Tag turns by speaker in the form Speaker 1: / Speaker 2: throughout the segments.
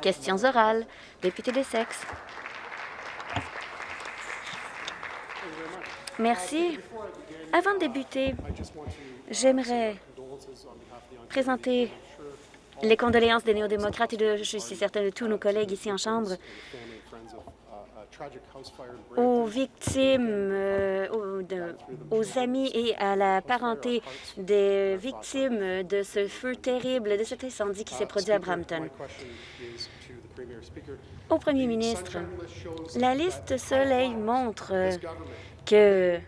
Speaker 1: Questions orales. Député des sexes. Merci. Avant de débuter, j'aimerais présenter les condoléances des néo-démocrates et de, je suis certaine de tous nos collègues ici en Chambre aux victimes, euh, aux, amis et à la parenté des victimes de ce feu terrible, de cet incendie qui s'est produit à Brampton. Au premier ministre, la liste Soleil montre que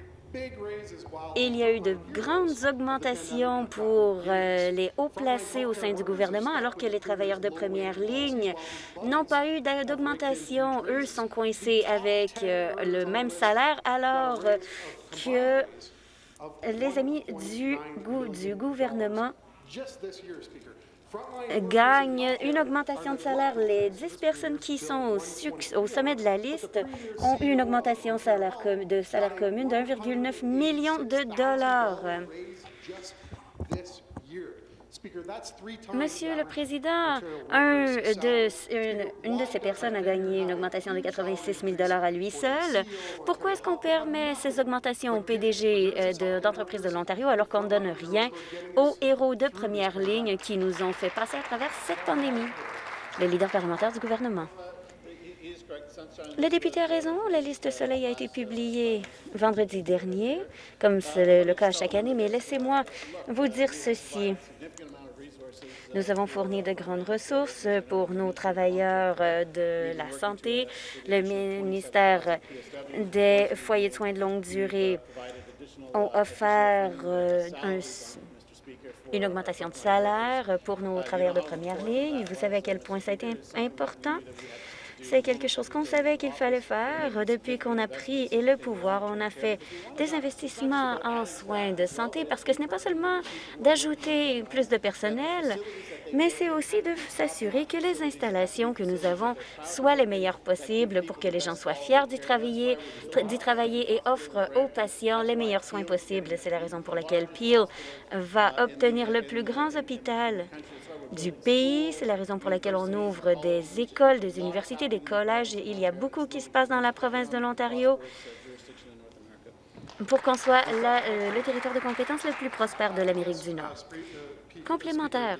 Speaker 1: il y a eu de grandes augmentations pour euh, les hauts placés au sein du gouvernement, alors que les travailleurs de première ligne n'ont pas eu d'augmentation. Eux sont coincés avec euh, le même salaire, alors que les amis du gouvernement gagnent une augmentation de salaire. Les 10 personnes qui sont au, sommet de la liste ont eu une augmentation de salaire commune de 1,9 million de dollars. Monsieur le Président, un de, une, de ces personnes a gagné une augmentation de 86 000 à lui seul. Pourquoi est-ce qu'on permet ces augmentations au PDG euh, d'entreprises de, l'Ontario alors qu'on ne donne rien aux héros de première ligne qui nous ont fait passer à travers cette pandémie? Le leader parlementaire du gouvernement. Le député a raison, la liste Soleil a été publiée vendredi dernier, comme c'est le cas chaque année, mais laissez-moi vous dire ceci. Nous avons fourni de grandes ressources pour nos travailleurs de la santé. Le ministère des foyers de soins de longue durée ont offert euh, une augmentation de salaire pour nos travailleurs de première ligne. Vous savez à quel point ça a été important. C'est quelque chose qu'on savait qu'il fallait faire depuis qu'on a pris le pouvoir. On a fait des investissements en soins de santé parce que ce n'est pas seulement d'ajouter plus de personnel, mais c'est aussi de s'assurer que les installations que nous avons soient les meilleures possibles pour que les gens soient fiers d'y travailler, travailler et offrent aux patients les meilleurs soins possibles. C'est la raison pour laquelle Peel va obtenir le plus grand hôpital du pays. C'est la raison pour laquelle on ouvre des écoles, des universités, des collèges. Il y a beaucoup qui se passe dans la province de l'Ontario pour qu'on soit euh, le territoire de compétence le plus prospère de l'Amérique du Nord. Complémentaire.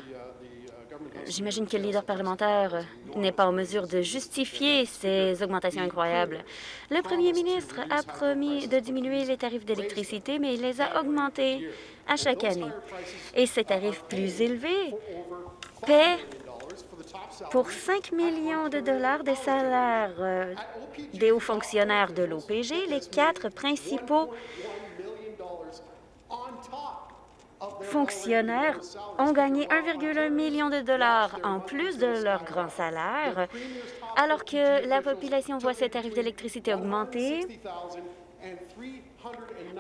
Speaker 1: J'imagine que le leader parlementaire n'est pas en mesure de justifier ces augmentations incroyables. Le premier ministre a promis de diminuer les tarifs d'électricité, mais il les a augmentés à chaque année. Et ces tarifs plus élevés paient pour 5 millions de dollars des salaires euh, des hauts fonctionnaires de l'OPG, les quatre principaux fonctionnaires ont gagné 1,1 million de dollars en plus de leur grand salaire, alors que la population voit ses tarifs d'électricité augmenter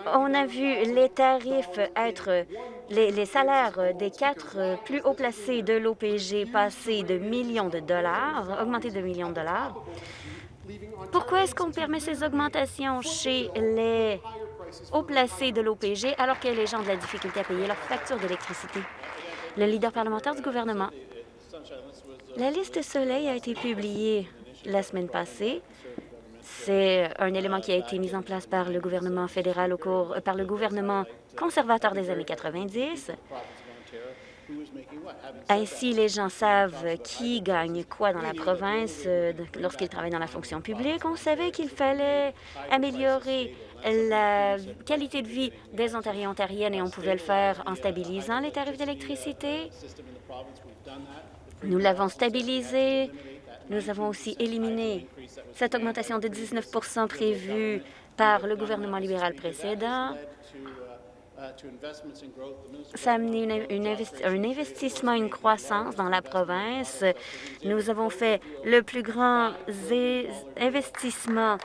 Speaker 1: on a vu les tarifs être, les, salaires des quatre plus haut placés de l'OPG passer de millions de dollars, augmenter de millions de dollars. Pourquoi est-ce qu'on permet ces augmentations chez les haut placés de l'OPG alors que les gens ont de la difficulté à payer leurs factures d'électricité? Le leader parlementaire du gouvernement. La liste Soleil a été publiée la semaine passée. C'est un élément qui a été mis en place par le gouvernement fédéral au cours, euh, par le gouvernement conservateur des années 90. Ainsi, les gens savent qui gagne quoi dans la province euh, lorsqu'ils travaillent dans la fonction publique. On savait qu'il fallait améliorer la qualité de vie des Ontariens et Ontariennes et on pouvait le faire en stabilisant les tarifs d'électricité. Nous l'avons stabilisé. Nous avons aussi éliminé cette augmentation de 19% prévue par le gouvernement libéral précédent, ça a amené un investissement, une croissance dans la province. Nous avons fait le plus grand investissement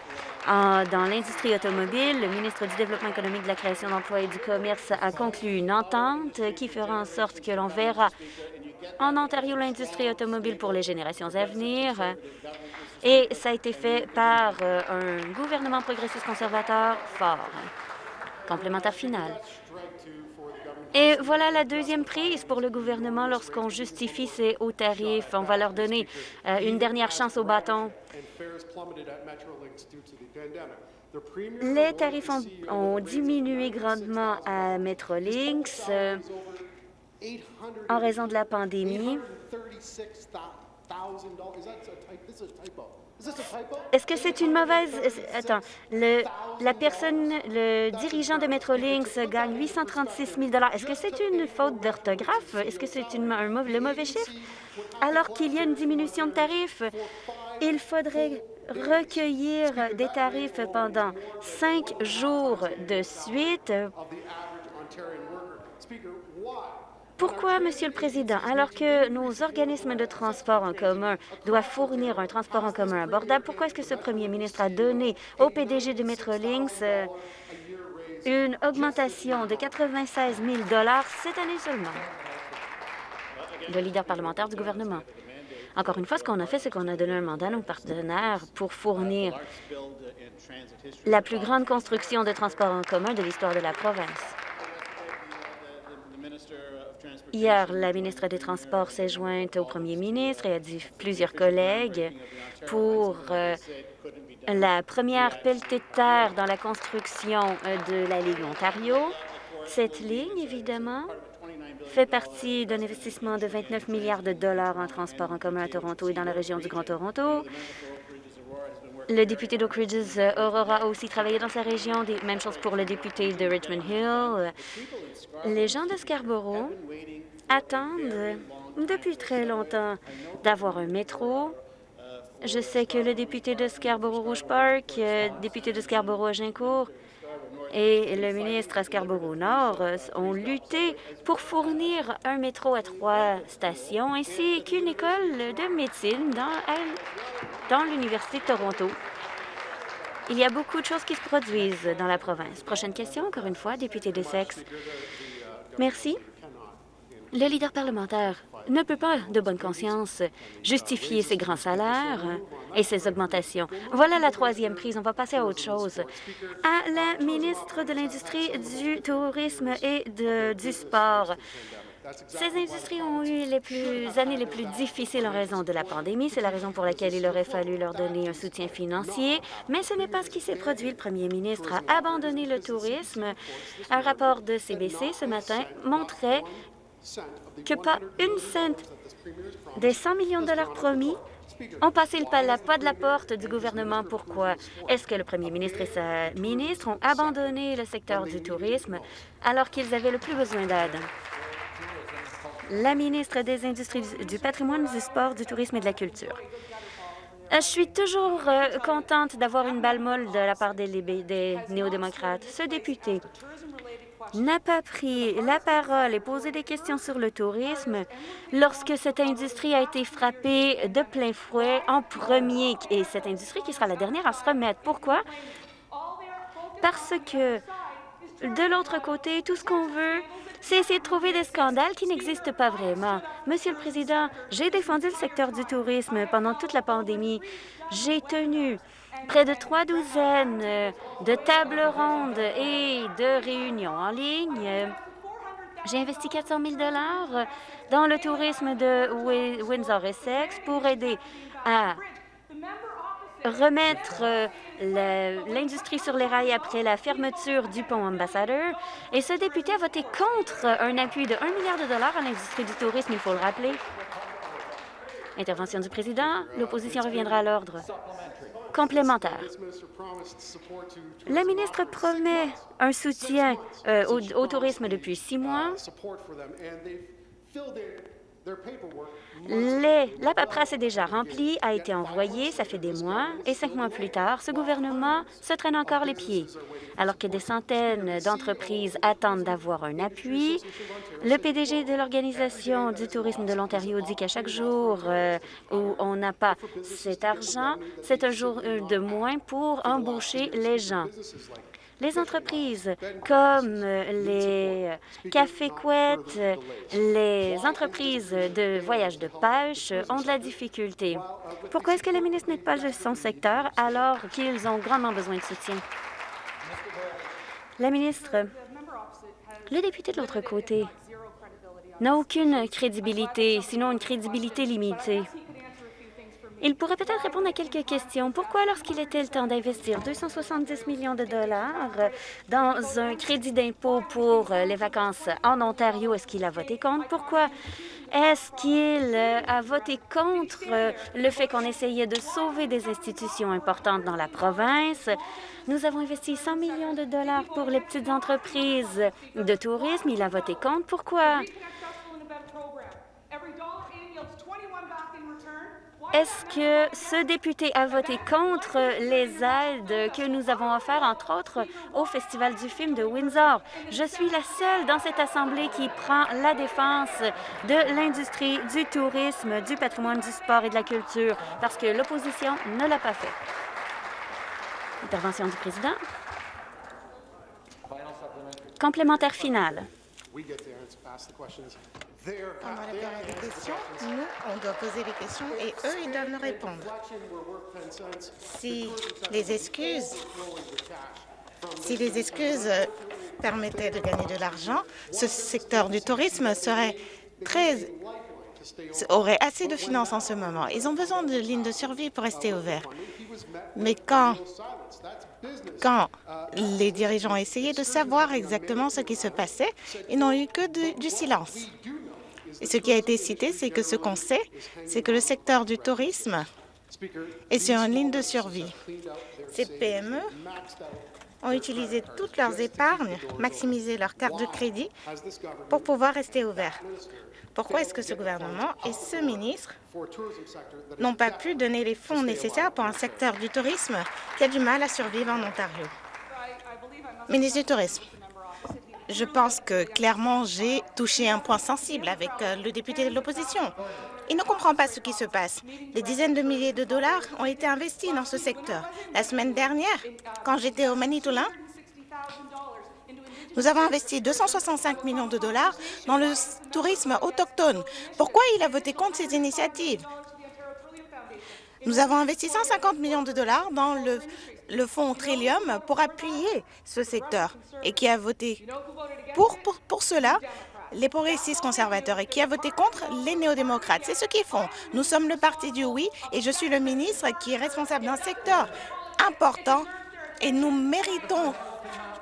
Speaker 1: dans l'industrie automobile. Le ministre du Développement économique, de la création d'emplois et du commerce a conclu une entente qui fera en sorte que l'on verra en Ontario l'industrie automobile pour les générations à venir. Et ça a été fait par euh, un gouvernement progressiste conservateur fort. Complémentaire final. Et voilà la deuxième prise pour le gouvernement lorsqu'on justifie ces hauts tarifs. On va leur donner euh, une dernière chance au bâton. Les tarifs ont, diminué grandement à Metrolinx en raison de la pandémie. Est-ce que c'est une mauvaise... Attends, le, la personne, le dirigeant de Metrolinx gagne 836 000 Est-ce que c'est une faute d'orthographe? Est-ce que c'est un le mauvais chiffre? Alors qu'il y a une diminution de tarifs, il faudrait recueillir des tarifs pendant cinq jours de suite pourquoi, Monsieur le Président, alors que nos organismes de transport en commun doivent fournir un transport en commun abordable, pourquoi est-ce que ce premier ministre a donné au PDG de Metrolinx euh, une augmentation de 96 000 cette année seulement? Le leader parlementaire du gouvernement. Encore une fois, ce qu'on a fait, c'est qu'on a donné un mandat à nos partenaires pour fournir la plus grande construction de transport en commun de l'histoire de la province. Hier, la ministre des Transports s'est jointe au premier ministre et a dit plusieurs collègues pour euh, la première pelletée de terre dans la construction euh, de la Ligue Ontario. Cette ligne, évidemment, fait partie d'un investissement de 29 milliards de dollars en transport en commun à Toronto et dans la région du Grand Toronto. Le député d'Oak Ridges, euh, Aurora, a aussi travaillé dans sa région. Même chose pour le député de Richmond Hill. Les gens de Scarborough attendent depuis très longtemps d'avoir un métro. Je sais que le député de Scarborough-Rouge Park, euh, député de Scarborough-Agincourt et le ministre à Scarborough-Nord euh, ont lutté pour fournir un métro à trois stations ainsi qu'une école de médecine dans, dans l'Université de Toronto. Il y a beaucoup de choses qui se produisent dans la province. Prochaine question, encore une fois, député de Sexe. Merci. Le leader parlementaire ne peut pas, de bonne conscience, justifier ses grands salaires et ses augmentations. Voilà la troisième prise. On va passer à autre chose. À la ministre de l'Industrie, du Tourisme et du Sport. Ces industries ont eu les années les plus difficiles en raison de la pandémie. C'est la raison pour laquelle il aurait fallu leur donner un soutien financier. Mais ce n'est pas ce qui s'est produit. Le premier ministre a abandonné le tourisme. Un rapport de CBC ce matin montrait que pas une cent des 100 millions de dollars promis ont passé le pas de la porte du gouvernement. Pourquoi? Est-ce que le premier ministre et sa ministre ont abandonné le secteur du tourisme alors qu'ils avaient le plus besoin d'aide? La ministre des Industries, du patrimoine, du sport, du tourisme et de la culture. Euh, je suis toujours euh, contente d'avoir une balle molle de la part des, des néo-démocrates. Ce député n'a pas pris la parole et posé des questions sur le tourisme lorsque cette industrie a été frappée de plein fouet en premier, et cette industrie qui sera la dernière à se remettre. Pourquoi? Parce que de l'autre côté, tout ce qu'on veut, c'est essayer de trouver des scandales qui n'existent pas vraiment. Monsieur le Président, j'ai défendu le secteur du tourisme pendant toute la pandémie. J'ai tenu près de trois douzaines de tables rondes et de réunions en ligne. J'ai investi 400 000 dans le tourisme de Windsor-Essex pour aider à remettre l'industrie sur les rails après la fermeture du pont Ambassadeur. Et ce député a voté contre un appui de 1 milliard de dollars à l'industrie du tourisme, il faut le rappeler. Intervention du président. L'opposition reviendra à l'ordre complémentaire. La ministre promet un soutien euh, au, tourisme depuis six mois. La paperasse est déjà remplie, a été envoyée, ça fait des mois, et cinq mois plus tard, ce gouvernement se traîne encore les pieds. Alors que des centaines d'entreprises attendent d'avoir un appui, le PDG de l'Organisation du tourisme de l'Ontario dit qu'à chaque jour euh, où on n'a pas cet argent, c'est un jour euh, de moins pour embaucher les gens. Les entreprises comme euh, les cafés couettes, les entreprises de voyage de pêche ont de la difficulté. Pourquoi est-ce que le ministre n'est pas de son secteur alors qu'ils ont grandement besoin de soutien? La ministre Le député de l'autre côté n'a aucune crédibilité, sinon une crédibilité limitée. Il pourrait peut-être répondre à quelques questions. Pourquoi, lorsqu'il était le temps d'investir 270 millions de dollars dans un crédit d'impôt pour les vacances en Ontario, est-ce qu'il a voté contre? Pourquoi est-ce qu'il a voté contre le fait qu'on essayait de sauver des institutions importantes dans la province? Nous avons investi 100 millions de dollars pour les petites entreprises de tourisme. Il a voté contre. Pourquoi? Est-ce que ce député a voté contre les aides que nous avons offertes, entre autres, au Festival du film de Windsor? Je suis la seule dans cette Assemblée qui prend la défense de l'industrie, du tourisme, du patrimoine, du sport et de la culture, parce que l'opposition ne l'a pas fait. Intervention du président. Complémentaire final.
Speaker 2: Pendant la période des questions, nous, on doit poser les questions et eux, ils doivent nous répondre. Si les excuses, si les excuses permettaient de gagner de l'argent, ce secteur du tourisme serait très aurait assez de finances en ce moment. Ils ont besoin de lignes de survie pour rester ouverts. Mais quand, quand les dirigeants ont essayé de savoir exactement ce qui se passait, ils n'ont eu que du silence. Ce qui a été cité, c'est que ce qu'on sait, c'est que le secteur du tourisme est sur une ligne de survie. Ces PME ont utilisé toutes leurs épargnes, maximisé leurs cartes de crédit pour pouvoir rester ouverts. Pourquoi est-ce que ce gouvernement et ce ministre n'ont pas pu donner les fonds nécessaires pour un secteur du tourisme qui a du mal à survivre en Ontario? Ministre du Tourisme. Je pense que clairement, j'ai touché un point sensible avec euh, le député de l'opposition. Il ne comprend pas ce qui se passe. Des dizaines de milliers de dollars ont été investis dans ce secteur. La semaine dernière, quand j'étais au Manitoulin, nous avons investi 265 millions de dollars dans le tourisme autochtone. Pourquoi il a voté contre ces initiatives? Nous avons investi 150 millions de dollars dans le fonds Trillium pour appuyer ce secteur et qui a voté pour, pour, pour cela les progressistes conservateurs et qui a voté contre les néo-démocrates. C'est ce qu'ils font. Nous sommes le parti du oui et je suis le ministre qui est responsable d'un secteur important et nous méritons,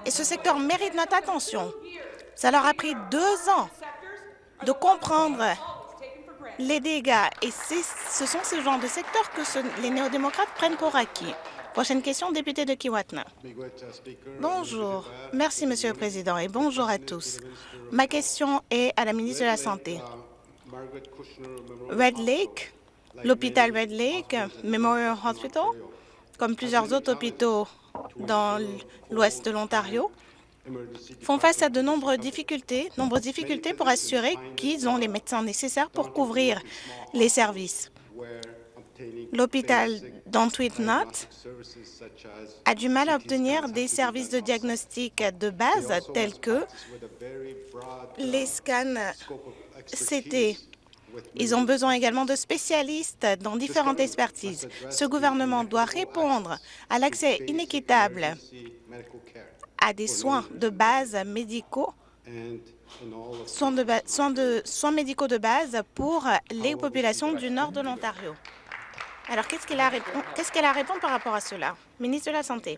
Speaker 2: et ce secteur mérite notre attention. Ça leur a pris deux ans de comprendre les dégâts et ce sont ces genres de secteurs que les néo-démocrates prennent pour acquis. Prochaine question, député de Kiwatna. Bonjour. Merci, Monsieur le Président, et bonjour à tous. Ma question est à la ministre de la Santé. Red Lake, l'hôpital Red Lake Memorial Hospital, comme plusieurs autres hôpitaux dans l'ouest de l'Ontario, font face à de nombreuses difficultés, nombreuses difficultés pour assurer qu'ils ont les médecins nécessaires pour couvrir les services. L'hôpital d'Antweetnot a du mal à obtenir des services de diagnostic de base tels que les scans CT. Ils ont besoin également de spécialistes dans différentes expertises. Ce gouvernement doit répondre à l'accès inéquitable à des soins de base médicaux soins, de, soins, de, soins médicaux de base pour les populations du nord de l'Ontario. Alors, qu'est-ce qu'elle a, qu a à répondre par rapport à cela? Ministre de la Santé.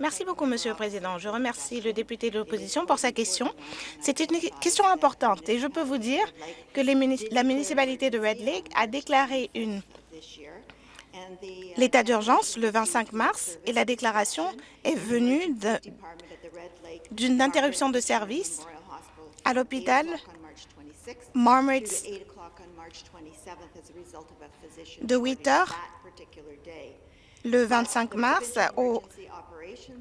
Speaker 2: Merci beaucoup, Monsieur le Président. Je remercie le député de l'opposition pour sa question. C'est une question importante et je peux vous dire que la municipalité de Red Lake a déclaré l'état d'urgence le 25 mars et la déclaration est venue d'une interruption de service à l'hôpital Marmot's de 8 heures le 25 mars au,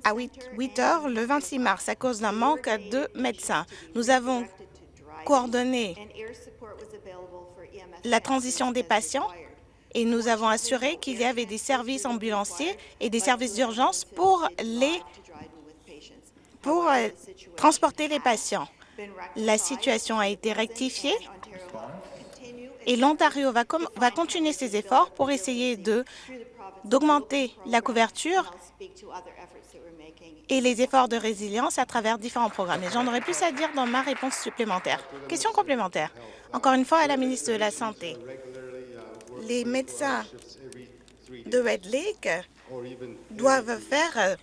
Speaker 2: à 8, heures le 26 mars à cause d'un manque de médecins. Nous avons coordonné la transition des patients et nous avons assuré qu'il y avait des services ambulanciers et des services d'urgence pour les pour euh, transporter les patients. La situation a été rectifiée et l'Ontario va, va, continuer ses efforts pour essayer d'augmenter la couverture et les efforts de résilience à travers différents programmes. Et j'en aurais plus à dire dans ma réponse supplémentaire. Question complémentaire. Encore une fois, à la ministre de la Santé. Les médecins de Red Lake doivent faire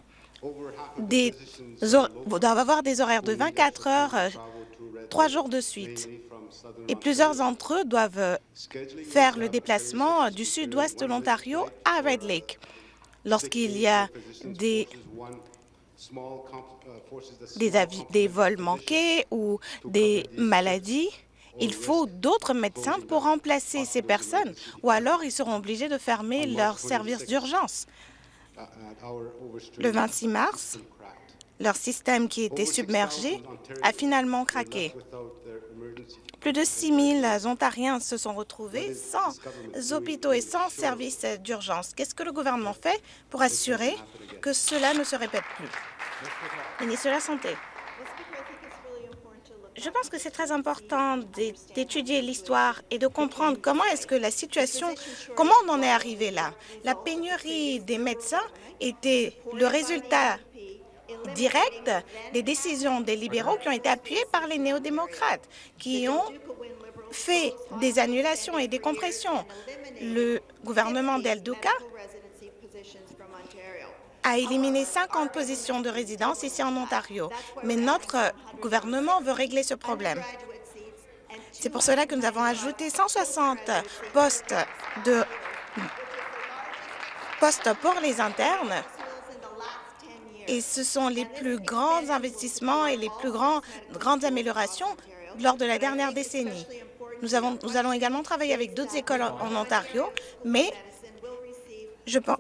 Speaker 2: des doivent avoir des horaires de 24 heures, trois jours de suite. Et plusieurs d'entre eux doivent faire le déplacement du sud-ouest de l'Ontario à Red Lake. Lorsqu'il y a des, des, des vols manqués ou des maladies, il faut d'autres médecins pour remplacer ces personnes, ou alors ils seront obligés de fermer leurs services d'urgence. Le 26 mars, leur système qui était submergé a finalement craqué. Plus de 6 000 Ontariens se sont retrouvés sans hôpitaux et sans services d'urgence. Qu'est-ce que le gouvernement fait pour assurer que cela ne se répète plus? Ministre de la Santé. Je pense que c'est très important d'étudier l'histoire et de comprendre comment est-ce que la situation, comment on en est arrivé là. La pénurie des médecins était le résultat direct des décisions des libéraux qui ont été appuyées par les néo-démocrates, qui ont fait des annulations et des compressions. Le gouvernement d'El Duca a éliminé 50 positions de résidence ici en Ontario. Mais notre gouvernement veut régler ce problème. C'est pour cela que nous avons ajouté 160 postes, pour les internes. Et ce sont les plus grands investissements et les plus grands, grandes améliorations lors de la dernière décennie. Nous, nous allons également travailler avec d'autres écoles en Ontario, mais je pense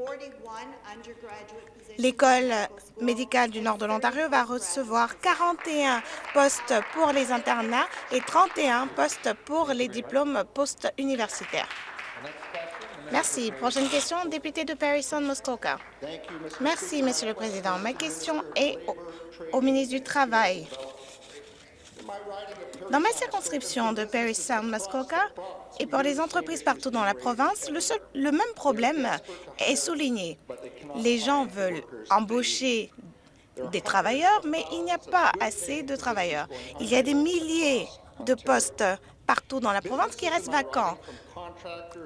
Speaker 2: L'école médicale du nord de l'Ontario va recevoir 41 postes pour les internats et 31 postes pour les diplômes post-universitaires. Merci. Prochaine question, député de Parison-Muskoka. Merci, Monsieur le Président. Ma question est au ministre du Travail. Dans ma circonscription de Paris Sound Muskoka et pour les entreprises partout dans la province, le, le même problème est souligné. Les gens veulent embaucher des travailleurs, mais il n'y a pas assez de travailleurs. Il y a des milliers de postes partout dans la province qui restent vacants.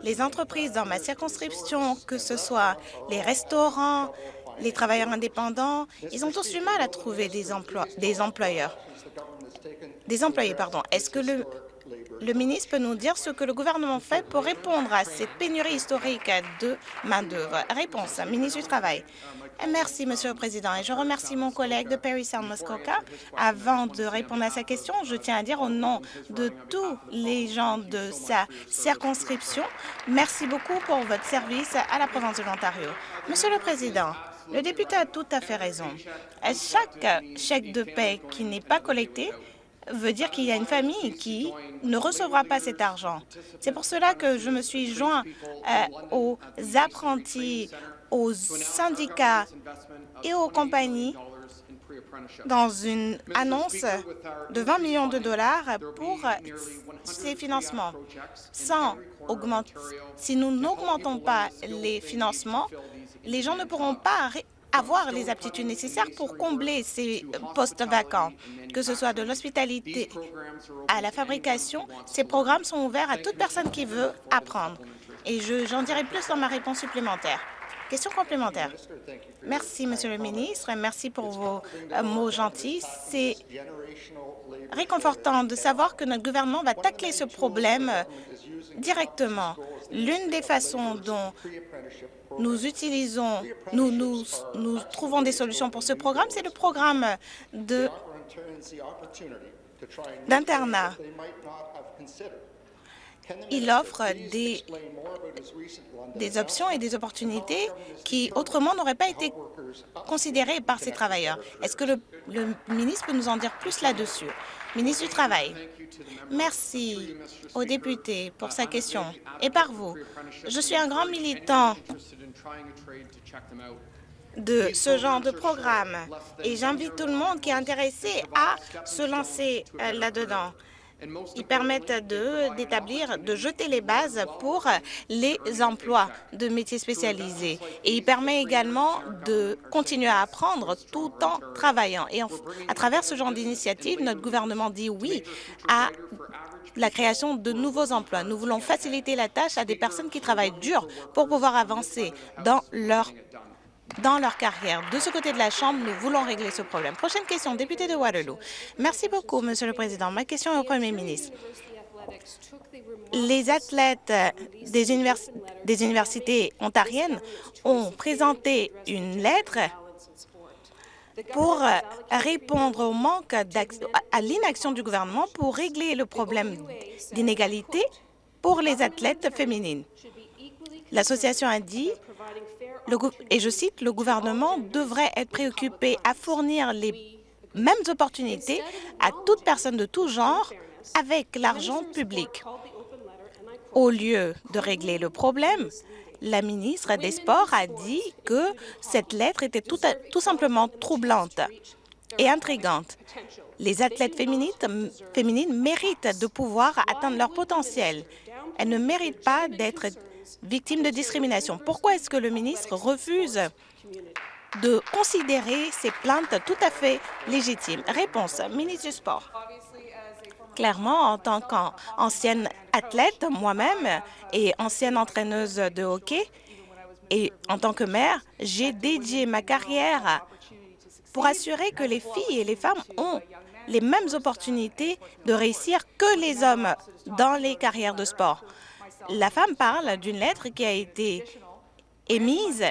Speaker 2: Les entreprises dans ma circonscription, que ce soit les restaurants, les travailleurs indépendants, ils ont tous du mal à trouver des, emplois, des employeurs des employés. pardon. Est-ce que le, le ministre peut nous dire ce que le gouvernement fait pour répondre à cette pénurie historique de main-d'œuvre? Réponse, ministre du Travail. Merci, Monsieur le Président, et je remercie mon collègue de Perry Sound Muskoka. Avant de répondre à sa question, je tiens à dire au nom de tous les gens de sa circonscription, merci beaucoup pour votre service à la province de l'Ontario. Monsieur le Président, le député a tout à fait raison. Chaque chèque de paie qui n'est pas collecté veut dire qu'il y a une famille qui ne recevra pas cet argent. C'est pour cela que je me suis joint euh, aux apprentis, aux syndicats et aux compagnies dans une annonce de 20 millions de dollars pour ces financements. Sans si nous n'augmentons pas les financements, les gens ne pourront pas avoir les aptitudes nécessaires pour combler ces postes vacants, que ce soit de l'hospitalité à la fabrication. Ces programmes sont ouverts à toute personne qui veut apprendre. Et j'en dirai plus dans ma réponse supplémentaire. Question complémentaire. Merci, Monsieur le ministre, et merci pour vos euh, mots gentils. C'est réconfortant de savoir que notre gouvernement va tacler ce problème euh, directement. L'une des façons dont nous utilisons, nous, nous, trouvons des solutions pour ce programme, c'est le programme d'internat. Il offre des, options et des opportunités qui autrement n'auraient pas été considérées par ces travailleurs. Est-ce que le ministre peut nous en dire plus là-dessus? Ministre du Travail. Merci au député pour sa question et par vous. Je suis un grand militant de ce genre de programme et j'invite tout le monde qui est intéressé à se lancer euh, là-dedans. Ils permettent d'établir, de, jeter les bases pour les emplois de métiers spécialisés. Et il permet également de continuer à apprendre tout en travaillant. Et à travers ce genre d'initiative, notre gouvernement dit oui à la création de nouveaux emplois. Nous voulons faciliter la tâche à des personnes qui travaillent dur pour pouvoir avancer dans leur dans leur carrière. De ce côté de la Chambre, nous voulons régler ce problème. Prochaine question, député de Waterloo. Merci beaucoup, Monsieur le Président. Ma question est au Premier ministre. Les athlètes des, des universités ontariennes ont présenté une lettre pour répondre au manque à l'inaction du gouvernement pour régler le problème d'inégalité pour les athlètes féminines. L'association a dit et je cite, le gouvernement devrait être préoccupé à fournir les mêmes opportunités à toute personne de tout genre avec l'argent public. Au lieu de régler le problème, la ministre des Sports a dit que cette lettre était tout, simplement troublante et intrigante. Les athlètes féminines méritent de pouvoir atteindre leur potentiel. Elles ne méritent pas d'être victimes de discrimination. Pourquoi est-ce que le ministre refuse de considérer ces plaintes tout à fait légitimes? Réponse, ministre du Sport. Clairement, en tant qu'ancienne athlète, moi-même, et ancienne entraîneuse de hockey, et en tant que mère, j'ai dédié ma carrière pour assurer que les filles et les femmes ont les mêmes opportunités de réussir que les hommes dans les carrières de sport. La femme parle d'une lettre qui a été émise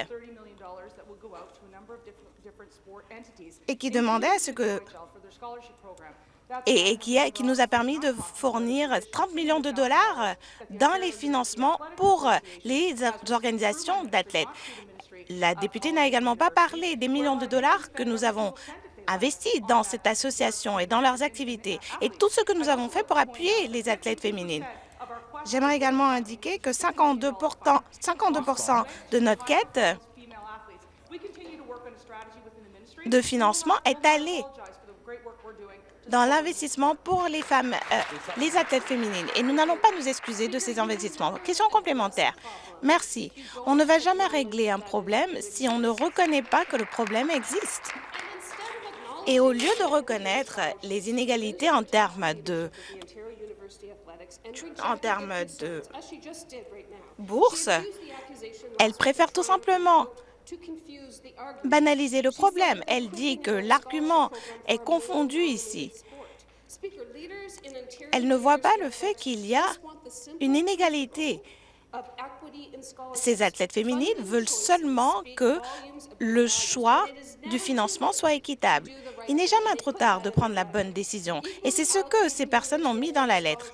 Speaker 2: et qui demandait à ce que et, qui, nous a permis de fournir 30 millions de dollars dans les financements pour les organisations d'athlètes. La députée n'a également pas parlé des millions de dollars que nous avons investis dans cette association et dans leurs activités et tout ce que nous avons fait pour appuyer les athlètes féminines. J'aimerais également indiquer que 52% de notre quête de financement est allée dans l'investissement pour les femmes, euh, les athlètes féminines. Et nous n'allons pas nous excuser de ces investissements. Question complémentaire. Merci. On ne va jamais régler un problème si on ne reconnaît pas que le problème existe. Et au lieu de reconnaître les inégalités en termes de en termes de bourse, elle préfère tout simplement banaliser le problème. Elle dit que l'argument est confondu ici. Elle ne voit pas le fait qu'il y a une inégalité. Ces athlètes féminines veulent seulement que le choix du financement soit équitable. Il n'est jamais trop tard de prendre la bonne décision, et c'est ce que ces personnes ont mis dans la lettre.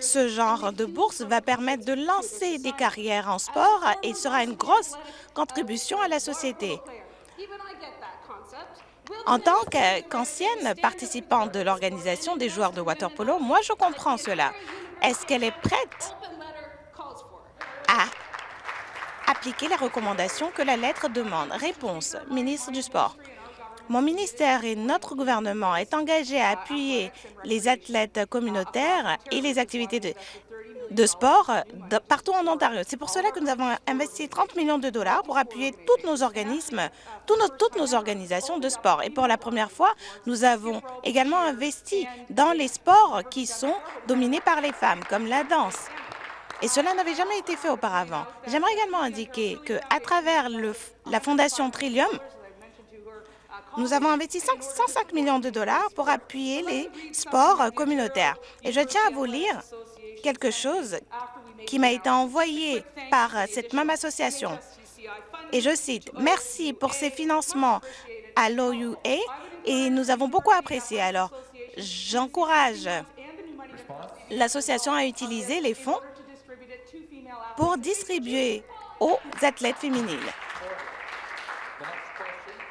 Speaker 2: Ce genre de bourse va permettre de lancer des carrières en sport et sera une grosse contribution à la société. En tant qu'ancienne participante de l'organisation des joueurs de waterpolo, moi, je comprends cela. Est-ce qu'elle est prête à appliquer les recommandations que la lettre demande? Réponse, ministre du Sport. Mon ministère et notre gouvernement est engagé à appuyer les athlètes communautaires et les activités de, sport partout en Ontario. C'est pour cela que nous avons investi 30 millions de dollars pour appuyer tous nos organismes, toutes nos organisations de sport. Et pour la première fois, nous avons également investi dans les sports qui sont dominés par les femmes, comme la danse. Et cela n'avait jamais été fait auparavant. J'aimerais également indiquer qu'à travers la Fondation Trillium, nous avons investi 105 millions de dollars pour appuyer les sports communautaires. Et je tiens à vous lire quelque chose qui m'a été envoyé par cette même association. Et je cite, « Merci pour ces financements à l'OUA et nous avons beaucoup apprécié. Alors, j'encourage l'association à utiliser les fonds pour distribuer aux athlètes féminines.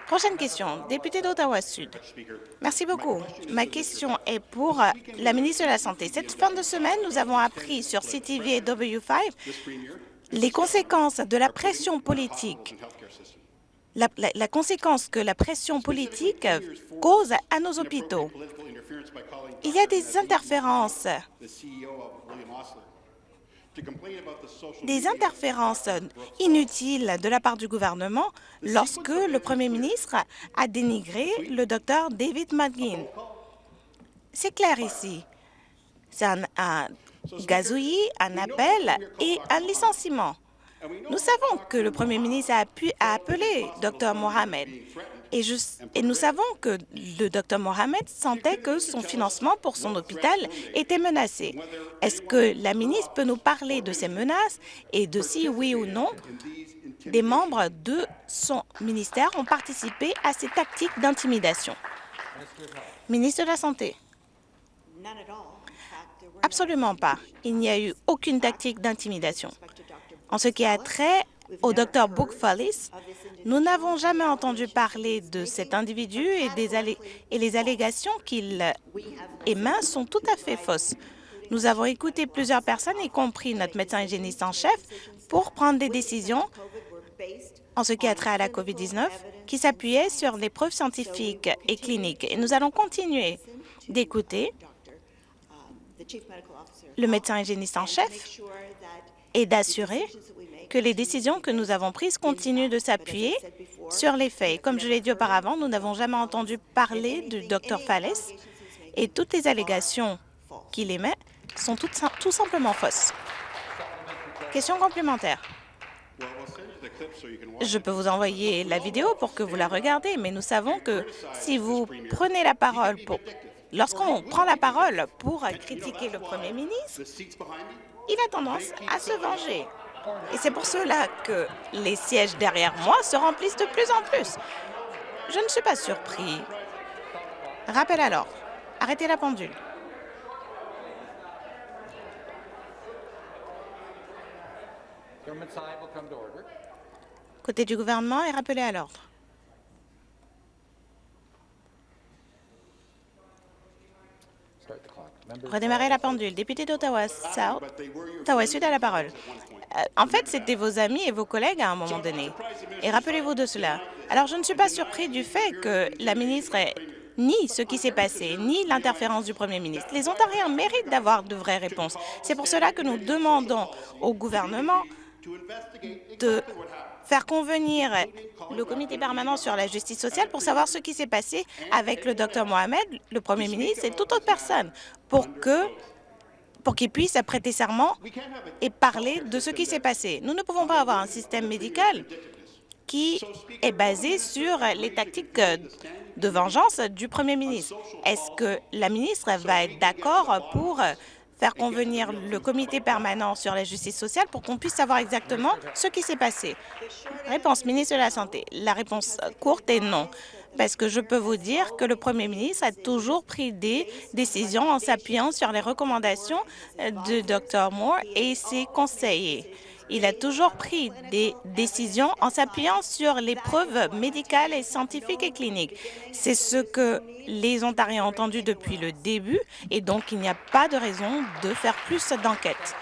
Speaker 2: Prochaine question, député d'Ottawa-Sud. Merci beaucoup. Ma question est pour la ministre de la Santé. Cette fin de semaine, nous avons appris sur CTV et W5 les conséquences de la pression politique la, conséquence que la pression politique cause à nos hôpitaux. Il y a des interférences des interférences inutiles de la part du gouvernement lorsque le premier ministre a dénigré le docteur David McGinn. C'est clair ici. C'est un, un gazouillis, un appel et un licenciement. Nous savons que le Premier ministre a, appelé Dr Mohamed et, nous savons que le Dr Mohamed sentait que son financement pour son hôpital était menacé. Est-ce que la ministre peut nous parler de ces menaces et de si oui ou non des membres de son ministère ont participé à ces tactiques d'intimidation? Ministre de la Santé. Absolument pas. Il n'y a eu aucune tactique d'intimidation. En ce qui a trait au Dr Book nous n'avons jamais entendu parler de cet individu et, et les allégations qu'il émet sont tout à fait fausses. Nous avons écouté plusieurs personnes, y compris notre médecin hygiéniste en chef, pour prendre des décisions en ce qui a trait à la COVID-19 qui s'appuyaient sur des preuves scientifiques et cliniques. Et nous allons continuer d'écouter le médecin hygiéniste en chef et d'assurer que les décisions que nous avons prises continuent de s'appuyer sur les faits. Comme je l'ai dit auparavant, nous n'avons jamais entendu parler du Dr Falles et toutes les allégations qu'il émet sont tout, tout simplement fausses. Question complémentaire. Je peux vous envoyer la vidéo pour que vous la regardez, mais nous savons que si vous prenez la parole pour... Lorsqu'on prend la parole pour critiquer le Premier ministre, il a tendance à se venger. Et c'est pour cela que les sièges derrière moi se remplissent de plus en plus. Je ne suis pas surpris. Rappel alors. Arrêtez la pendule. Côté du gouvernement est rappelé à l'ordre. Redémarrer la pendule. Député d'Ottawa South, Ottawa Sud a la parole. Euh, en fait, c'était vos amis et vos collègues à un moment donné. Et rappelez-vous de cela. Alors, je ne suis pas surpris du fait que la ministre ni ce qui s'est passé, ni l'interférence du premier ministre. Les Ontariens méritent d'avoir de vraies réponses. C'est pour cela que nous demandons au gouvernement de faire convenir le comité permanent sur la justice sociale pour savoir ce qui s'est passé avec le docteur Mohamed, le premier ministre et toute autre personne pour que pour qu'il puisse prêter serment et parler de ce qui s'est passé. Nous ne pouvons pas avoir un système médical qui est basé sur les tactiques de vengeance du premier ministre. Est-ce que la ministre va être d'accord pour faire convenir le comité permanent sur la justice sociale pour qu'on puisse savoir exactement ce qui s'est passé? Réponse, ministre de la Santé. La réponse courte est non, parce que je peux vous dire que le premier ministre a toujours pris des décisions en s'appuyant sur les recommandations de Dr Moore et ses conseillers. Il a toujours pris des décisions en s'appuyant sur les preuves médicales et scientifiques et cliniques. C'est ce que les Ontariens ont entendu depuis le début et donc il n'y a pas de raison de faire plus d'enquêtes.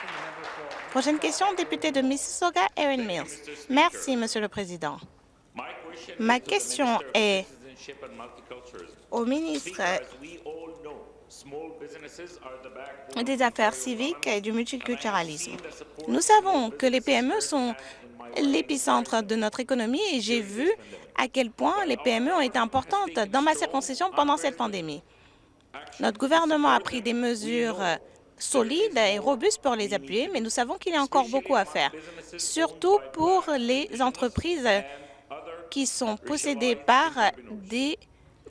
Speaker 2: Prochaine question, député de Mississauga, Erin Mills. Merci, Monsieur le Président. Ma question est au ministre des Affaires civiques et du multiculturalisme. Nous savons que les PME sont l'épicentre de notre économie et j'ai vu à quel point les PME ont été importantes dans ma circonscription pendant cette pandémie. Notre gouvernement a pris des mesures solides et robustes pour les appuyer, mais nous savons qu'il y a encore beaucoup à faire, surtout pour les entreprises qui sont possédées par des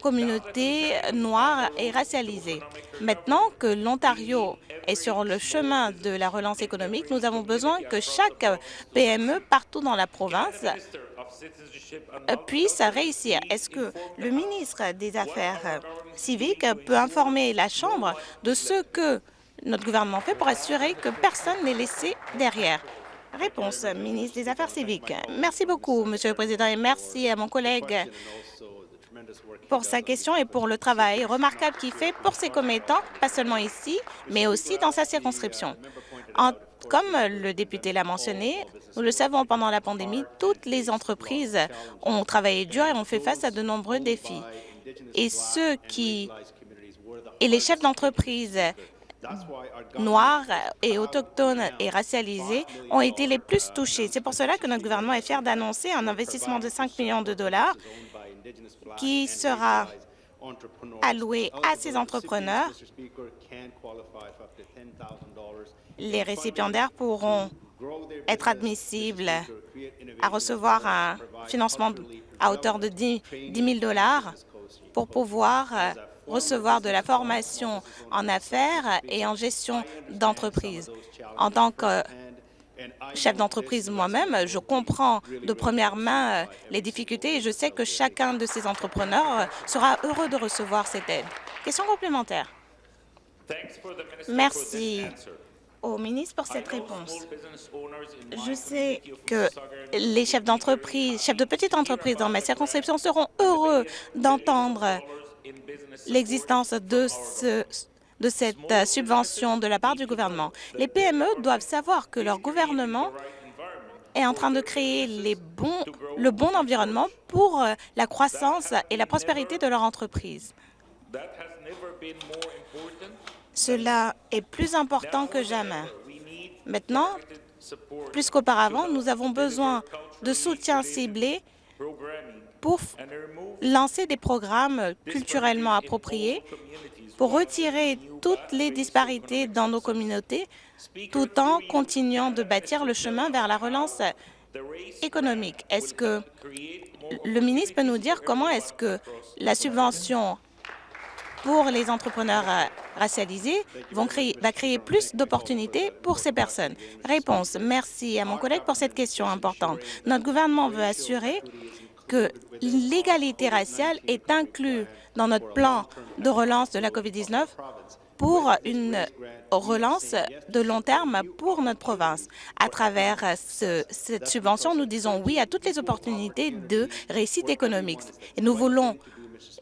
Speaker 2: communautés noires et racialisées. Maintenant que l'Ontario est sur le chemin de la relance économique, nous avons besoin que chaque PME partout dans la province puisse réussir. Est-ce que le ministre des Affaires civiques peut informer la Chambre de ce que notre gouvernement fait pour assurer que personne n'est laissé derrière? Réponse, ministre des Affaires civiques. Merci beaucoup, Monsieur le Président, et merci à mon collègue pour sa question et pour le travail remarquable qu'il fait pour ses commettants, pas seulement ici, mais aussi dans sa circonscription. Comme le député l'a mentionné, nous le savons pendant la pandémie, toutes les entreprises ont travaillé dur et ont fait face à de nombreux défis. Et ceux qui et les chefs d'entreprise noirs et autochtones et racialisés ont été les plus touchés. C'est pour cela que notre gouvernement est fier d'annoncer un investissement de 5 millions de dollars qui sera alloué à ces entrepreneurs. Les récipiendaires pourront être admissibles à recevoir un financement à hauteur de 10 000 dollars pour pouvoir recevoir de la formation en affaires et en gestion d'entreprise. En tant que chef d'entreprise moi-même, je comprends de première main euh, les difficultés et je sais que chacun de ces entrepreneurs euh, sera heureux de recevoir cette aide. Question complémentaire. Merci au ministre pour cette réponse. Je sais que les chefs d'entreprise, chefs de petites entreprises dans ma circonscription seront heureux d'entendre l'existence de, cette euh, subvention de la part du gouvernement. Les PME doivent savoir que leur gouvernement est en train de créer le bon environnement pour euh, la croissance et la prospérité de leur entreprise. Cela est plus important que jamais. Maintenant, plus qu'auparavant, nous avons besoin de soutien ciblé pour lancer des programmes culturellement appropriés, pour retirer toutes les disparités dans nos communautés, tout en continuant de bâtir le chemin vers la relance économique. Est-ce que le ministre peut nous dire comment est-ce que la subvention pour les entrepreneurs racialisés va créer plus d'opportunités pour ces personnes? Réponse. Merci à mon collègue pour cette question importante. Notre gouvernement veut assurer que l'égalité raciale est inclue dans notre plan de relance de la COVID-19 pour une relance de long terme pour notre province. À travers cette subvention, nous disons oui à toutes les opportunités de réussite économique. Et nous voulons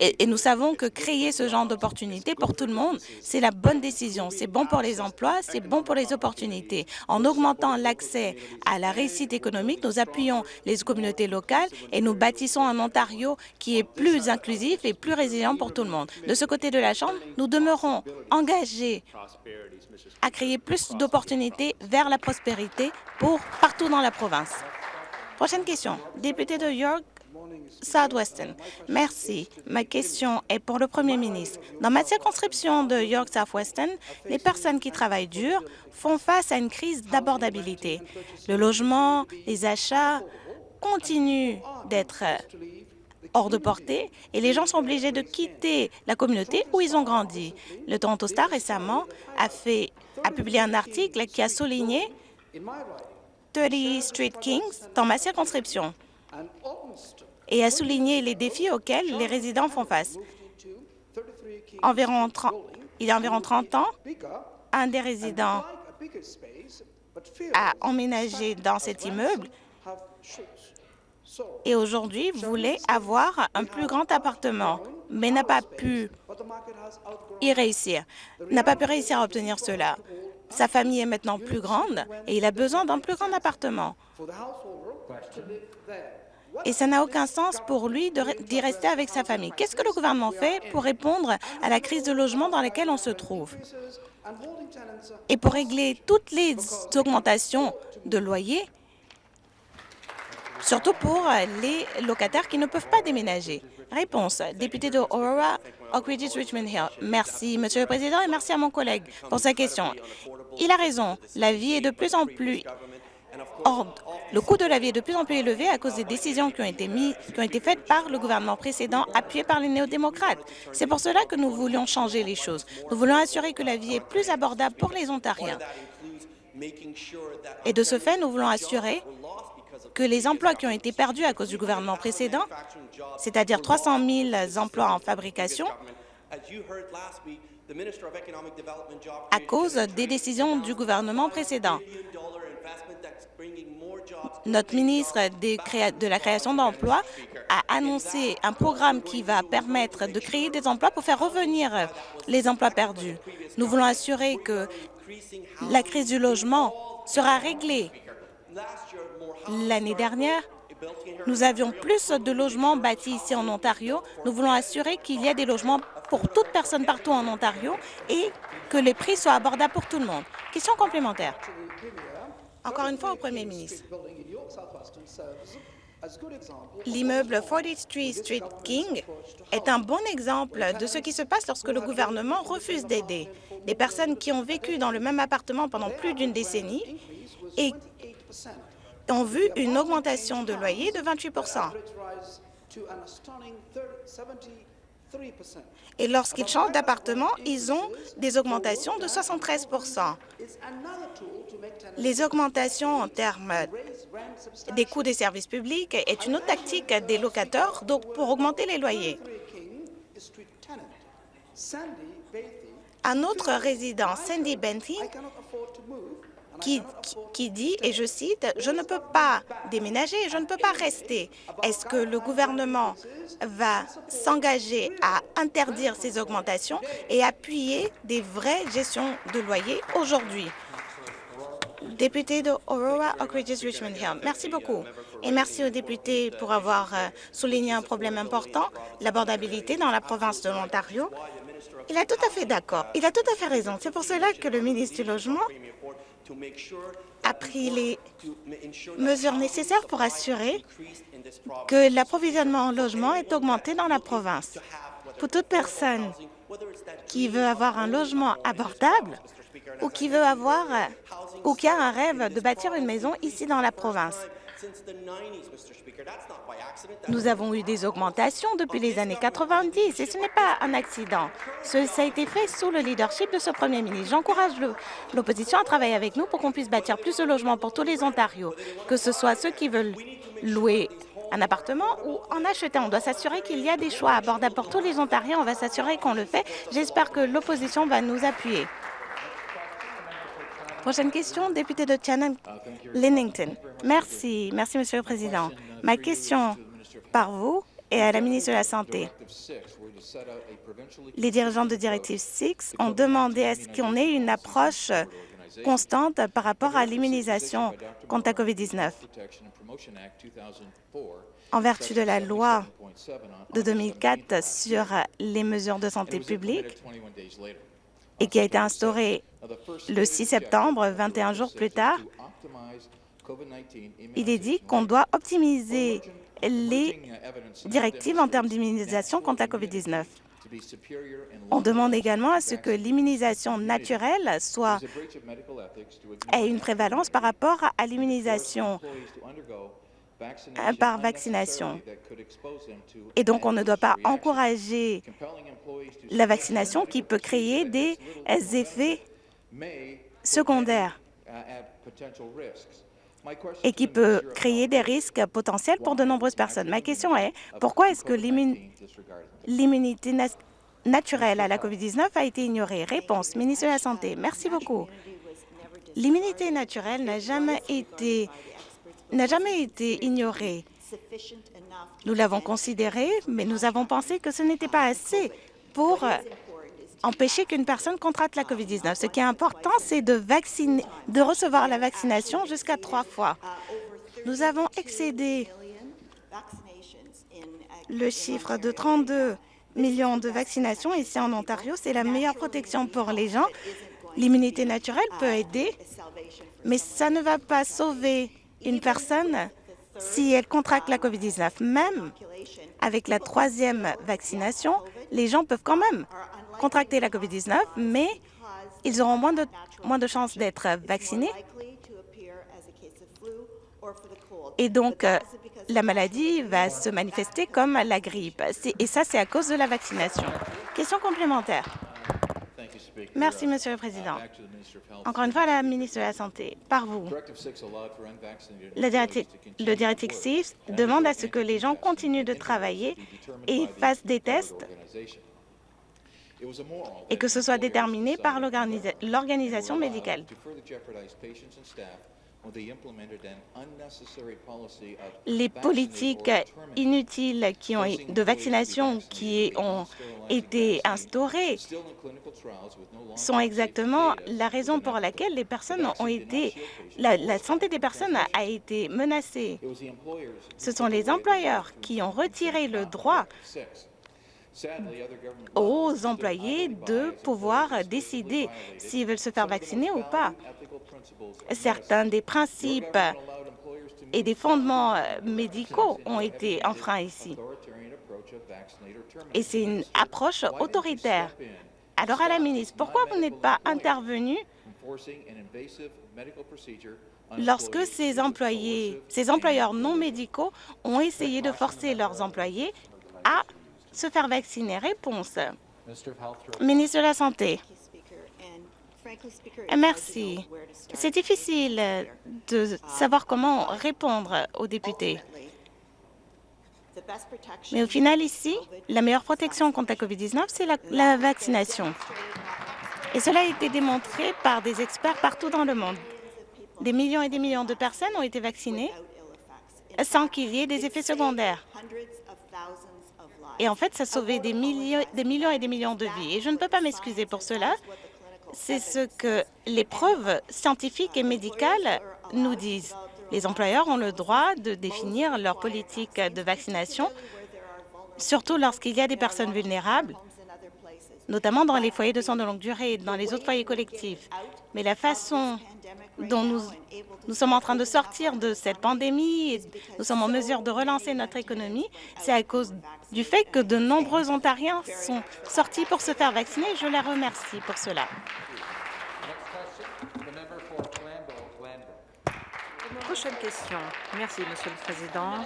Speaker 2: et, nous savons que créer ce genre d'opportunités pour tout le monde, c'est la bonne décision. C'est bon pour les emplois, c'est bon pour les opportunités. En augmentant l'accès à la réussite économique, nous appuyons les communautés locales et nous bâtissons un Ontario qui est plus inclusif et plus résilient pour tout le monde. De ce côté de la Chambre, nous demeurons engagés à créer plus d'opportunités vers la prospérité pour partout dans la province. Prochaine question. Député de York, Southwestern. Merci. Ma question est pour le Premier ministre. Dans ma circonscription de York Southwestern, les personnes qui travaillent dur font face à une crise d'abordabilité. Le logement, les achats continuent d'être hors de portée et les gens sont obligés de quitter la communauté où ils ont grandi. Le Toronto Star récemment a, a publié un article qui a souligné 30 Street Kings dans ma circonscription et a souligné les défis auxquels les résidents font face. Environ il y a environ 30 ans, un des résidents a emménagé dans cet immeuble et aujourd'hui voulait avoir un plus grand appartement, mais n'a pas pu y réussir, n'a pas pu réussir à obtenir cela. Sa famille est maintenant plus grande et il a besoin d'un plus grand appartement et ça n'a aucun sens pour lui d'y rester avec sa famille. Qu'est-ce que le gouvernement fait pour répondre à la crise de logement dans laquelle on se trouve et pour régler toutes les augmentations de loyers, surtout pour les locataires qui ne peuvent pas déménager? Réponse, député de Aurora, Oak Ridges, Richmond Hill. Merci, Monsieur le Président, et merci à mon collègue pour sa question. Il a raison, la vie est de plus en plus Or, le coût de la vie est de plus en plus élevé à cause des décisions qui ont été, qui ont été faites par le gouvernement précédent, appuyé par les néo-démocrates. C'est pour cela que nous voulions changer les choses. Nous voulons assurer que la vie est plus abordable pour les Ontariens. Et de ce fait, nous voulons assurer que les emplois qui ont été perdus à cause du gouvernement précédent, c'est-à-dire 300 000 emplois en fabrication, à cause des décisions du gouvernement précédent. Notre ministre de la création d'emplois a annoncé un programme qui va permettre de créer des emplois pour faire revenir les emplois perdus. Nous voulons assurer que la crise du logement sera réglée. L'année dernière, nous avions plus de logements bâtis ici en Ontario. Nous voulons assurer qu'il y ait des logements pour toute personne partout en Ontario et que les prix soient abordables pour tout le monde. Question complémentaire. Encore une fois au Premier ministre. L'immeuble 43 Street King est un bon exemple de ce qui se passe lorsque le gouvernement refuse d'aider. Des personnes qui ont vécu dans le même appartement pendant plus d'une décennie et ont vu une augmentation de loyer de 28 et lorsqu'ils changent d'appartement, ils ont des augmentations de 73% Les augmentations en termes des coûts des services publics est une autre tactique des locateurs pour augmenter les loyers. Un autre résident, Sandy Bentley, qui, dit, et je cite, « Je ne peux pas déménager, je ne peux pas rester. Est-ce que le gouvernement va s'engager à interdire ces augmentations et appuyer des vraies gestions de loyers aujourd'hui? » Député de Aurora, Oak Ridges, Richmond Hill. Merci beaucoup. Et merci aux députés pour avoir euh, souligné un problème important, l'abordabilité dans la province de l'Ontario. Il a tout à fait d'accord. Il a tout à fait raison. C'est pour cela que le ministre du Logement a pris les mesures nécessaires pour assurer que l'approvisionnement en logement est augmenté dans la province. Pour toute personne qui veut avoir un logement abordable ou qui veut avoir ou qui a un rêve de bâtir une maison ici dans la province. Nous avons eu des augmentations depuis les années 90 et ce n'est pas un accident. ça a été fait sous le leadership de ce premier ministre. J'encourage l'opposition à travailler avec nous pour qu'on puisse bâtir plus de logements pour tous les Ontarios, que ce soit ceux qui veulent louer un appartement ou en acheter. On doit s'assurer qu'il y a des choix abordables pour tous les Ontariens. On va s'assurer qu'on le fait. J'espère que l'opposition va nous appuyer. Prochaine question, député de Shannon, Lennington. Merci. Merci, Monsieur le Président. Ma question par vous et à la ministre de la Santé. Les dirigeants de Directive 6 ont demandé à ce qu'on ait une approche constante par rapport à l'immunisation contre la COVID-19. En vertu de la loi de 2004 sur les mesures de santé publique et qui a été instaurée le 6 septembre, 21 jours plus tard, il est dit qu'on doit optimiser les directives en termes d'immunisation contre la COVID-19. On demande également à ce que l'immunisation naturelle soit ait une prévalence par rapport à l'immunisation par vaccination. Et donc, on ne doit pas encourager la vaccination qui peut créer des effets secondaires et qui peut créer des risques potentiels pour de nombreuses personnes. Ma question est, pourquoi est-ce que l'immunité naturelle à la COVID-19 a été ignorée? Réponse, ministre de la Santé. Merci beaucoup. L'immunité naturelle n'a jamais été n'a jamais été ignorée. Nous l'avons considéré, mais nous avons pensé que ce n'était pas assez pour empêcher qu'une personne contracte la COVID-19. Ce qui est important, c'est de, de recevoir la vaccination jusqu'à trois fois. Nous avons excédé le chiffre de 32 millions de vaccinations ici en Ontario. C'est la meilleure protection pour les gens. L'immunité naturelle peut aider, mais ça ne va pas sauver une personne si elle contracte la COVID-19. Même avec la troisième vaccination, les gens peuvent quand même contracter la COVID-19, mais ils auront moins de, moins de chances d'être vaccinés. Et donc, euh, la maladie va se manifester comme la grippe. Et ça, c'est à cause de la vaccination. Question complémentaire. Merci, Monsieur le Président. Encore une fois, la ministre de la Santé, par vous. Le directive 6 demande à ce que les gens continuent de travailler et fassent des tests et que ce soit déterminé par l'organisation médicale. les politiques inutiles qui ont, de vaccination qui ont été instaurées sont exactement la raison pour laquelle les personnes ont été, la, la santé des personnes a été menacée. Ce sont les employeurs qui ont retiré le droit aux employés de pouvoir décider s'ils veulent se faire vacciner ou pas. Certains des principes et des fondements euh, médicaux ont été enfreints ici. Et c'est une approche autoritaire. Alors à la ministre, pourquoi vous n'êtes pas intervenu lorsque ces employés, ces employeurs non médicaux ont essayé de forcer leurs employés à se faire vacciner. Réponse. Ministre de la Santé. Merci. C'est difficile de savoir comment répondre aux députés. Mais au final, ici, la meilleure protection contre la COVID-19, c'est la, la vaccination. Et cela a été démontré par des experts partout dans le monde. Des millions et des millions de personnes ont été vaccinées sans qu'il y ait des effets secondaires. Et en fait, ça sauvé des millions, des millions et des millions de vies. Et je ne peux pas m'excuser pour cela. C'est ce que les preuves scientifiques et médicales nous disent. Les employeurs ont le droit de définir leur politique de vaccination, surtout lorsqu'il y a des personnes vulnérables, notamment dans les foyers de soins de longue durée et dans les autres foyers collectifs. Mais la façon dont nous, nous sommes en train de sortir de cette pandémie et nous sommes en mesure de relancer notre économie, c'est à cause du fait que de nombreux Ontariens sont sortis pour se faire vacciner. Je les remercie pour cela.
Speaker 3: Prochaine question. Merci, Monsieur le Président.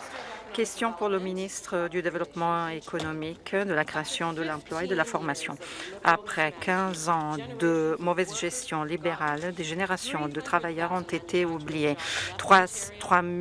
Speaker 3: Question pour le ministre du Développement économique, de la création de l'emploi et de la formation. Après 15 ans de mauvaise gestion libérale, des générations de travailleurs ont été oubliés. 3, 3 000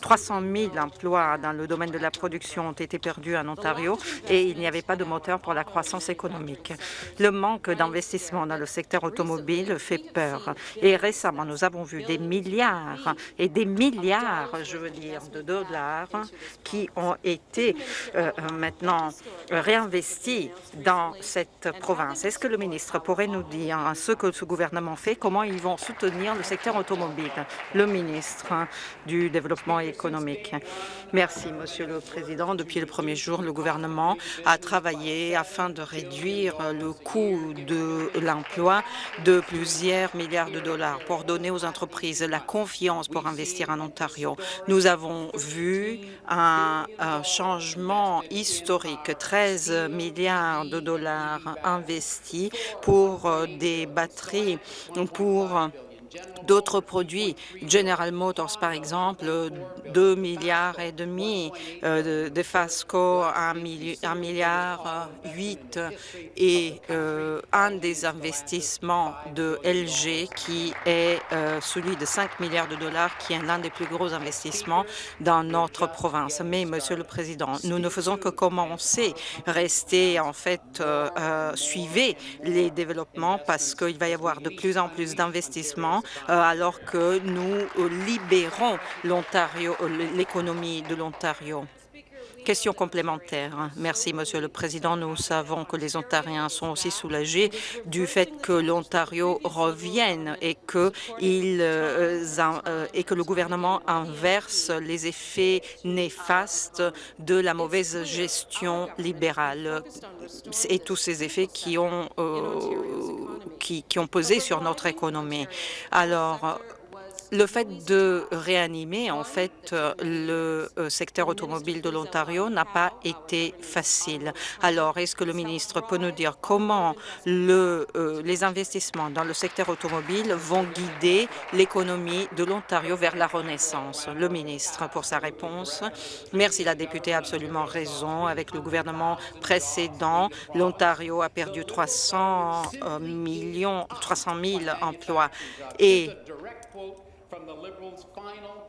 Speaker 3: 300 000 emplois dans le domaine de la production ont été perdus en Ontario et il n'y avait pas de moteur pour la croissance économique. Le manque d'investissement dans le secteur automobile fait peur. Et récemment, nous avons vu des milliards et des milliards, je veux dire, de dollars qui ont été euh, maintenant réinvestis dans cette province. Est-ce que le ministre pourrait nous dire ce que ce gouvernement fait, comment ils vont soutenir le secteur automobile? Le ministre du Développement économique économique. Merci, Monsieur le Président. Depuis le premier jour, le gouvernement a travaillé afin de réduire le coût de l'emploi de plusieurs milliards de dollars pour donner aux entreprises la confiance pour investir en Ontario. Nous avons vu un, changement historique, 13 milliards de dollars investis pour des batteries, pour d'autres produits. General Motors, par exemple, 2 milliards et demi, euh, de, Fasco, 1, milliard 8 et euh, un des investissements de LG qui est euh, celui de 5 milliards de dollars, qui est l'un des plus gros investissements dans notre province. Mais, Monsieur le Président, nous ne faisons que commencer, rester en fait, suivez les développements parce qu'il va y avoir de plus en plus d'investissements euh, alors que nous libérons l'Ontario, l'économie de l'Ontario. Question complémentaire. Merci, Monsieur le Président. Nous savons que les Ontariens sont aussi soulagés du fait que l'Ontario revienne et que, euh, euh, le gouvernement inverse les effets néfastes de la mauvaise gestion libérale et tous ces effets qui ont, euh, qui ont pesé sur notre économie. Alors, le fait de réanimer en fait le euh, secteur automobile de l'Ontario n'a pas été facile. Alors, est-ce que le ministre peut nous dire comment le, euh, les investissements dans le secteur automobile vont guider l'économie de l'Ontario vers la renaissance? Le ministre, pour sa réponse. Merci, la députée a absolument raison. Avec le gouvernement précédent, l'Ontario a perdu 300 euh, millions, 300 000 emplois from the Liberals' final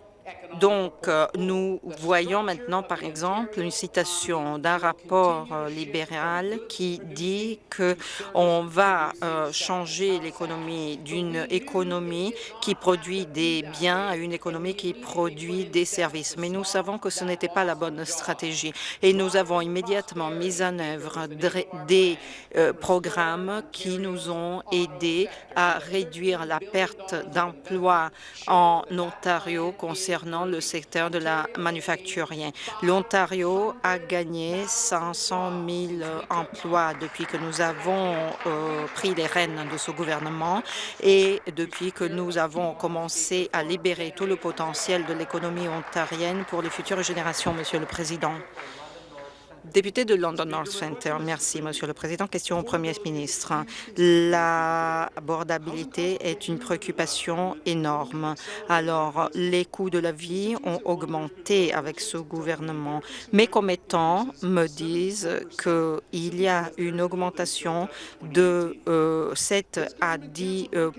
Speaker 3: Donc, euh, nous voyons maintenant, par exemple, une citation d'un rapport euh, libéral qui dit que on va euh, changer l'économie d'une économie qui produit des biens à une économie qui produit des services. Mais nous savons que ce n'était pas la bonne stratégie et nous avons immédiatement mis en œuvre des programmes qui nous ont aidés à réduire la perte d'emplois en Ontario le secteur de la manufacturier. L'Ontario a gagné 500 000 emplois depuis que nous avons euh, pris les rênes de ce gouvernement et depuis que nous avons commencé à libérer tout le potentiel de l'économie ontarienne pour les futures générations, Monsieur le Président. Député de London North Centre, merci, Monsieur le Président. Question au Premier ministre. L'abordabilité est une préoccupation énorme. Alors, les coûts de la vie ont augmenté avec ce gouvernement. Mes commettants me disent qu'il y a une augmentation de 7 euh, à 10% euh,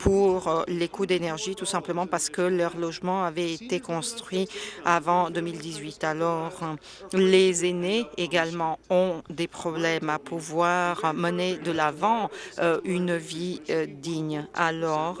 Speaker 3: pour euh, les coûts d'énergie, tout simplement parce que leur logement avait été construit avant 2018. Alors, les les aînés également ont des problèmes à pouvoir mener de l'avant euh, une vie euh, digne. Alors,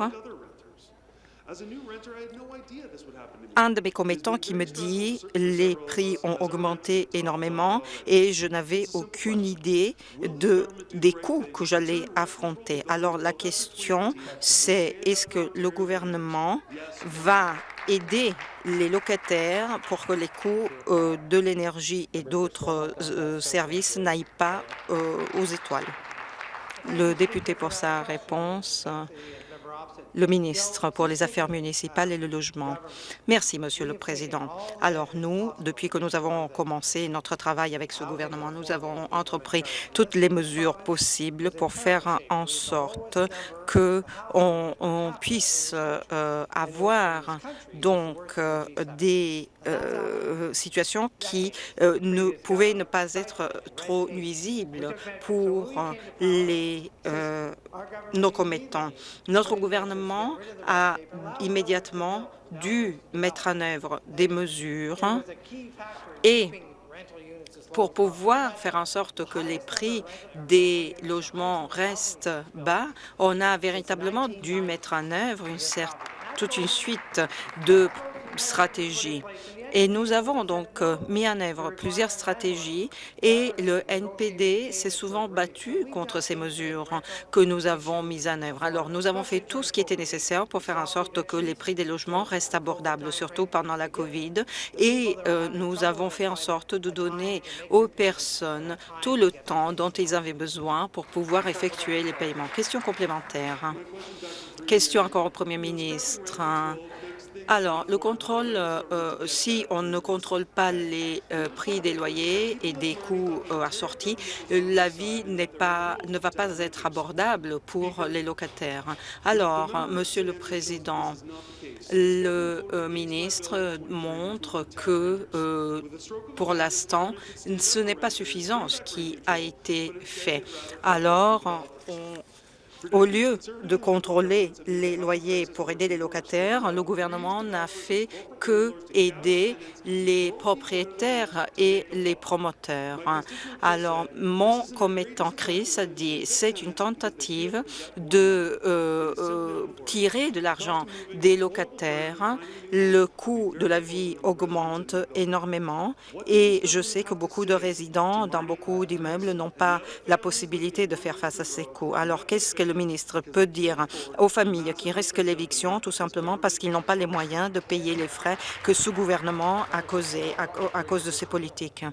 Speaker 3: un de mes commettants qui me dit les prix ont augmenté énormément et je n'avais aucune idée de, des coûts que j'allais affronter. Alors la question, c'est est-ce que le gouvernement va aider les locataires pour que les coûts euh, de l'énergie et d'autres euh, services n'aillent pas euh, aux étoiles. Le député pour sa réponse le ministre pour les Affaires municipales et le logement. Merci, Monsieur le Président. Alors, nous, depuis que nous avons commencé notre travail avec ce gouvernement, nous avons entrepris toutes les mesures possibles pour faire en sorte que on, puisse euh, avoir donc euh, des euh, situations qui ne pouvaient ne pas être trop nuisibles pour les nos commettants. Notre gouvernement a immédiatement dû mettre en œuvre des mesures et pour pouvoir faire en sorte que les prix des logements restent bas, on a véritablement dû mettre en œuvre une toute une suite de stratégies. Et nous avons donc euh, mis en œuvre plusieurs stratégies et le NPD s'est souvent battu contre ces mesures que nous avons mises en œuvre. Alors, nous avons fait tout ce qui était nécessaire pour faire en sorte que les prix des logements restent abordables, surtout pendant la COVID, et euh, nous avons fait en sorte de donner aux personnes tout le temps dont ils avaient besoin pour pouvoir effectuer les paiements. Question complémentaire. Question encore au Premier ministre. Alors, le contrôle, euh, euh, si on ne contrôle pas les euh, prix des loyers et des coûts assortis, la vie pas, ne va pas être abordable pour les locataires. Alors, Monsieur le Président, le ministre montre que, pour l'instant, ce n'est pas suffisant ce qui a été fait. Alors, on au lieu de contrôler les loyers pour aider les locataires, le gouvernement n'a fait que aider les propriétaires et les promoteurs. Alors, mon commettant Chris a dit c'est une tentative de euh, euh, tirer de l'argent des locataires. Le coût de la vie augmente énormément et je sais que beaucoup de résidents dans beaucoup d'immeubles n'ont pas la possibilité de faire face à ces coûts. Alors, qu'est-ce que le ministre peut dire aux familles qui risquent l'éviction tout simplement parce qu'ils n'ont pas les moyens de payer les frais que ce gouvernement a causés à, cause de ses politiques.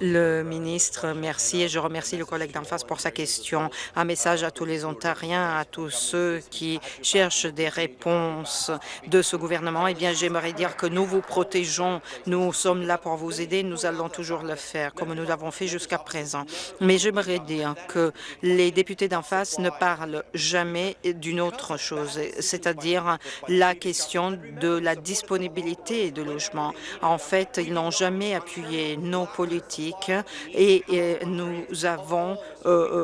Speaker 3: Le ministre, merci et je remercie le collègue d'en face pour sa question. Un message à tous les Ontariens, à tous ceux qui cherchent des réponses de ce gouvernement. Eh bien, j'aimerais dire que nous vous protégeons. Nous sommes là pour vous aider. Nous allons toujours le faire, comme nous l'avons fait jusqu'à présent. Mais j'aimerais dire que les députés d'en face ne parlent jamais d'une autre chose, c'est-à-dire la question de la disponibilité de logements. En fait, ils n'ont jamais appuyé nos politiques et, nous avons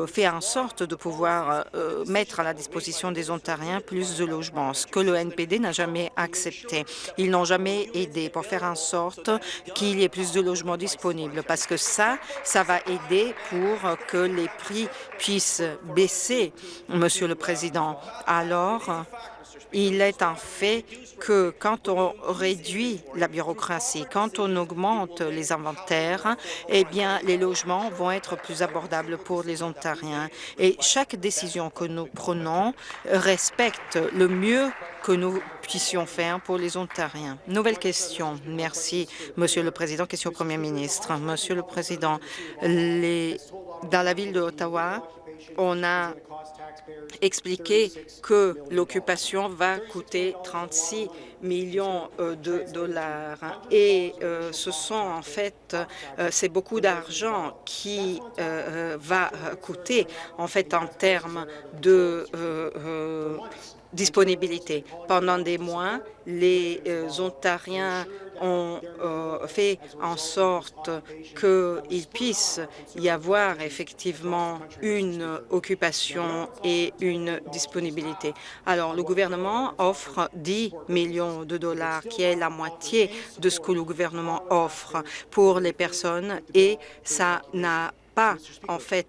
Speaker 3: fait en sorte de pouvoir mettre à la disposition des Ontariens plus de logements, ce que le NPD n'a jamais accepté. Ils n'ont jamais aidé pour faire en sorte qu'il y ait plus de logements disponibles, parce que ça, ça va aider pour que les prix puissent baisser, Monsieur le Président. Alors, il est un fait que quand on réduit la bureaucratie, quand on augmente les inventaires, eh bien, les logements vont être plus abordables pour les Ontariens. Et chaque décision que nous prenons respecte le mieux que nous puissions faire pour les Ontariens. Nouvelle question. Merci, Monsieur le Président. Question au Premier ministre. Monsieur le Président, dans la ville d'Ottawa, on a expliqué que l'occupation va coûter 36 millions euh, de dollars. Et euh, ce sont en fait, euh, c'est beaucoup d'argent qui va coûter en fait en termes de disponibilité. Pendant des mois, les Ontariens ont euh, fait en sorte qu'il puisse y avoir effectivement une occupation et une disponibilité. Alors, le gouvernement offre 10 millions de dollars, qui est la moitié de ce que le gouvernement offre pour les personnes, et ça n'a en fait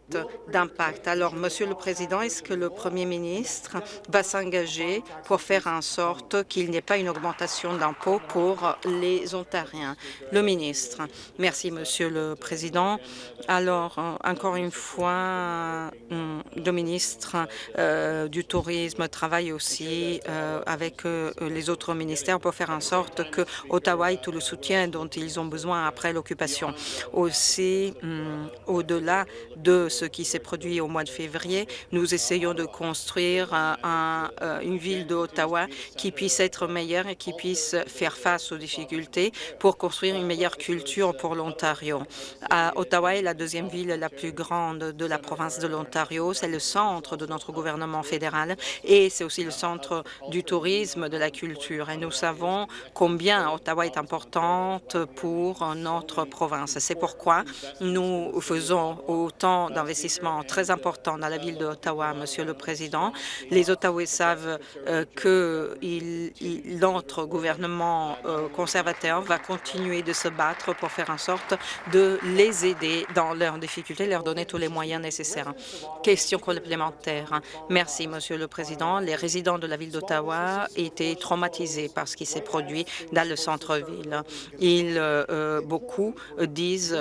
Speaker 3: d'impact. Alors, Monsieur le Président, est-ce que le Premier ministre va s'engager pour faire en sorte qu'il n'y ait pas une augmentation d'impôts pour les Ontariens? Le ministre. Merci, Monsieur le Président. Alors, encore une fois, hum, le ministre euh, du Tourisme travaille aussi euh, avec euh, les autres ministères pour faire en sorte que Ottawa ait tout le soutien dont ils ont besoin après l'occupation. Aussi, hum, au-delà delà de ce qui s'est produit au mois de février, nous essayons de construire euh, une ville d'Ottawa qui puisse être meilleure et qui puisse faire face aux difficultés pour construire une meilleure culture pour l'Ontario. Ottawa est la deuxième ville la plus grande de la province de l'Ontario. C'est le centre de notre gouvernement fédéral et c'est aussi le centre du tourisme, de la culture. Et nous savons combien Ottawa est importante pour notre province. C'est pourquoi nous faisons autant d'investissements très importants dans la ville d'Ottawa, Monsieur le Président. Les Ottawais savent euh, que notre gouvernement euh, conservateur va continuer de se battre pour faire en sorte de les aider dans leurs difficultés, leur donner tous les moyens nécessaires. Question complémentaire. Merci, Monsieur le Président. Les résidents de la ville d'Ottawa étaient traumatisés par ce qui s'est produit dans le centre-ville. Ils, euh, beaucoup disent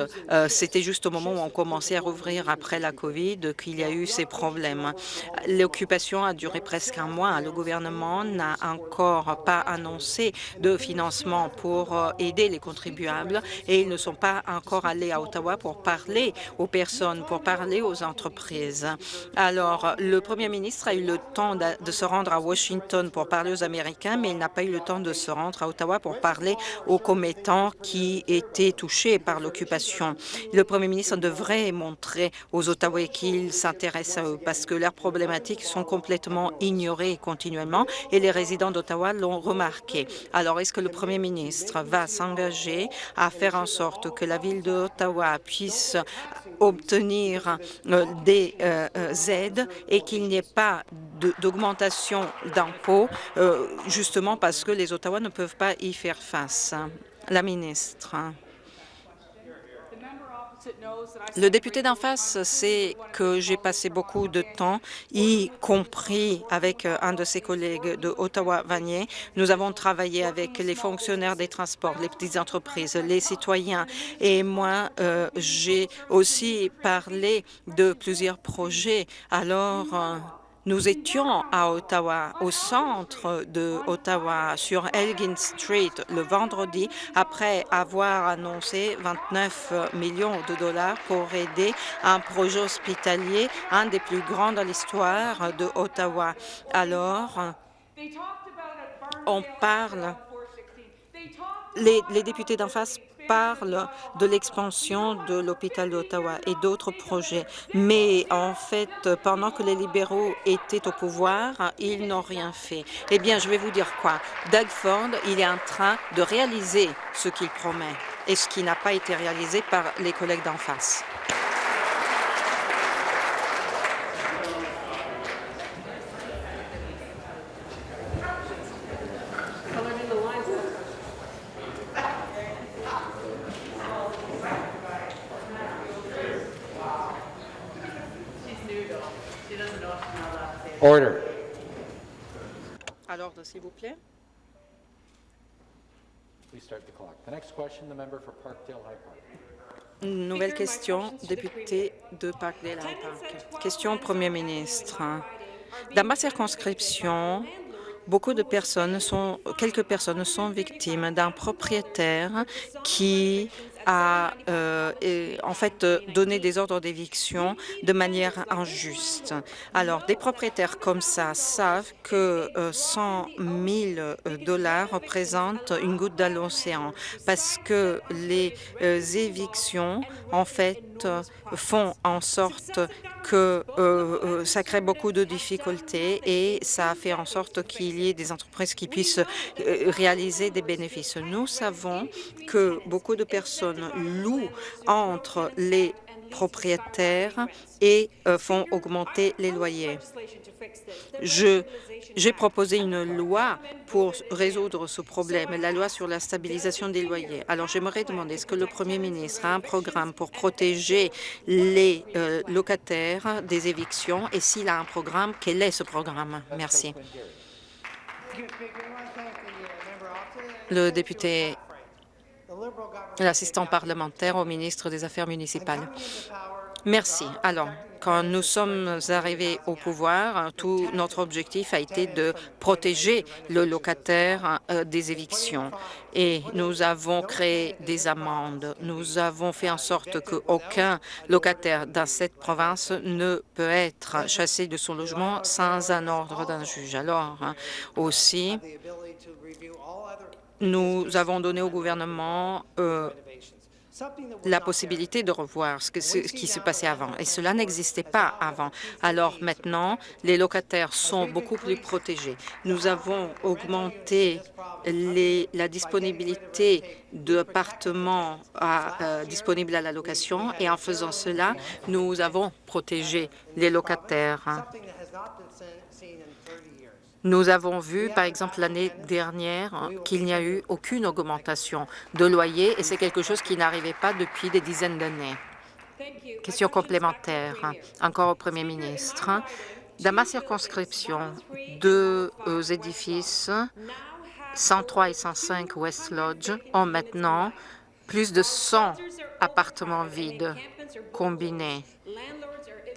Speaker 3: c'était juste au moment où on commence à rouvrir après la COVID qu'il y a eu ces problèmes. L'occupation a duré presque un mois. Le gouvernement n'a encore pas annoncé de financement pour euh, aider les contribuables et ils ne sont pas encore allés à Ottawa pour parler aux personnes, pour parler aux entreprises. Alors, le premier ministre a eu le temps de se rendre à Washington pour parler aux Américains, mais il n'a pas eu le temps de se rendre à Ottawa pour parler aux commettants qui étaient touchés par l'occupation. Le premier ministre devrait montrer aux Ottawa qu'ils s'intéressent à eux parce que leurs problématiques sont complètement ignorées continuellement et les résidents d'Ottawa l'ont remarqué. Alors, est-ce que le premier ministre va s'engager à faire en sorte que la ville d'Ottawa puisse obtenir euh, des euh, euh, aides et qu'il n'y ait pas d'augmentation d'impôts, justement parce que les Ottawa ne peuvent pas y faire face? La ministre. Le député d'en face sait que j'ai passé beaucoup de temps, y compris avec euh, un de ses collègues de Ottawa-Vanier. Nous avons travaillé avec les fonctionnaires des transports, les petites entreprises, les citoyens. Et moi, euh, j'ai aussi parlé de plusieurs projets. Alors, euh, nous étions à Ottawa, au centre de Ottawa, sur Elgin Street, le vendredi, après avoir annoncé 29 millions de dollars pour aider un projet hospitalier, un des plus grands de l'histoire de Ottawa. Alors, on parle, les, les députés d'en face parle de l'expansion de l'hôpital d'Ottawa et d'autres projets. Mais en fait, pendant que les libéraux étaient au pouvoir, ils n'ont rien fait. Eh bien, je vais vous dire quoi. Doug Ford, il est en train de réaliser ce qu'il promet et ce qui n'a pas été réalisé par les collègues d'en face.
Speaker 4: Order.
Speaker 3: À l'ordre, s'il vous plaît.
Speaker 4: Please start the clock. The next question, the member for Parkdale High Park.
Speaker 3: Nouvelle question, député de Parkdale High Park. Question au Premier ministre. Dans ma circonscription, beaucoup de personnes sont, quelques personnes sont victimes d'un propriétaire qui a euh, en fait donné des ordres d'éviction de manière injuste. Alors, des propriétaires comme ça savent que euh, 100 000 dollars représentent une goutte dans l'océan parce que les euh, évictions, en fait, font en sorte que euh, euh, ça crée beaucoup de difficultés et ça fait en sorte qu'il y ait des entreprises qui puissent euh, réaliser des bénéfices. Nous savons que beaucoup de personnes louent entre les propriétaires et euh, font augmenter les loyers. J'ai proposé une loi pour résoudre ce problème, la loi sur la stabilisation des loyers. Alors, j'aimerais demander, est-ce que le Premier ministre a un programme pour protéger les euh, locataires des évictions? Et s'il a un programme, quel est ce programme? Merci. Le député l'assistant parlementaire au ministre des Affaires municipales. Merci. Alors, quand nous sommes arrivés au pouvoir, tout notre objectif a été de protéger le locataire euh, des évictions. Et nous avons créé des amendes. Nous avons fait en sorte qu'aucun locataire dans cette province ne peut être chassé de son logement sans un ordre d'un juge. Alors, hein, aussi, nous avons donné au gouvernement euh, la possibilité de revoir ce, que, ce qui se passait avant. Et cela n'existait pas avant. Alors maintenant, les locataires sont beaucoup plus protégés. Nous avons augmenté les, la disponibilité d'appartements euh, disponibles à la location et en faisant cela, nous avons protégé les locataires. Nous avons vu, par exemple, l'année dernière, qu'il n'y a eu aucune augmentation de loyer et c'est quelque chose qui n'arrivait pas depuis des dizaines d'années. Question complémentaire, encore au Premier ministre. Dans ma circonscription, deux euh, édifices, 103 et 105 West Lodge, ont maintenant plus de 100 appartements vides combinés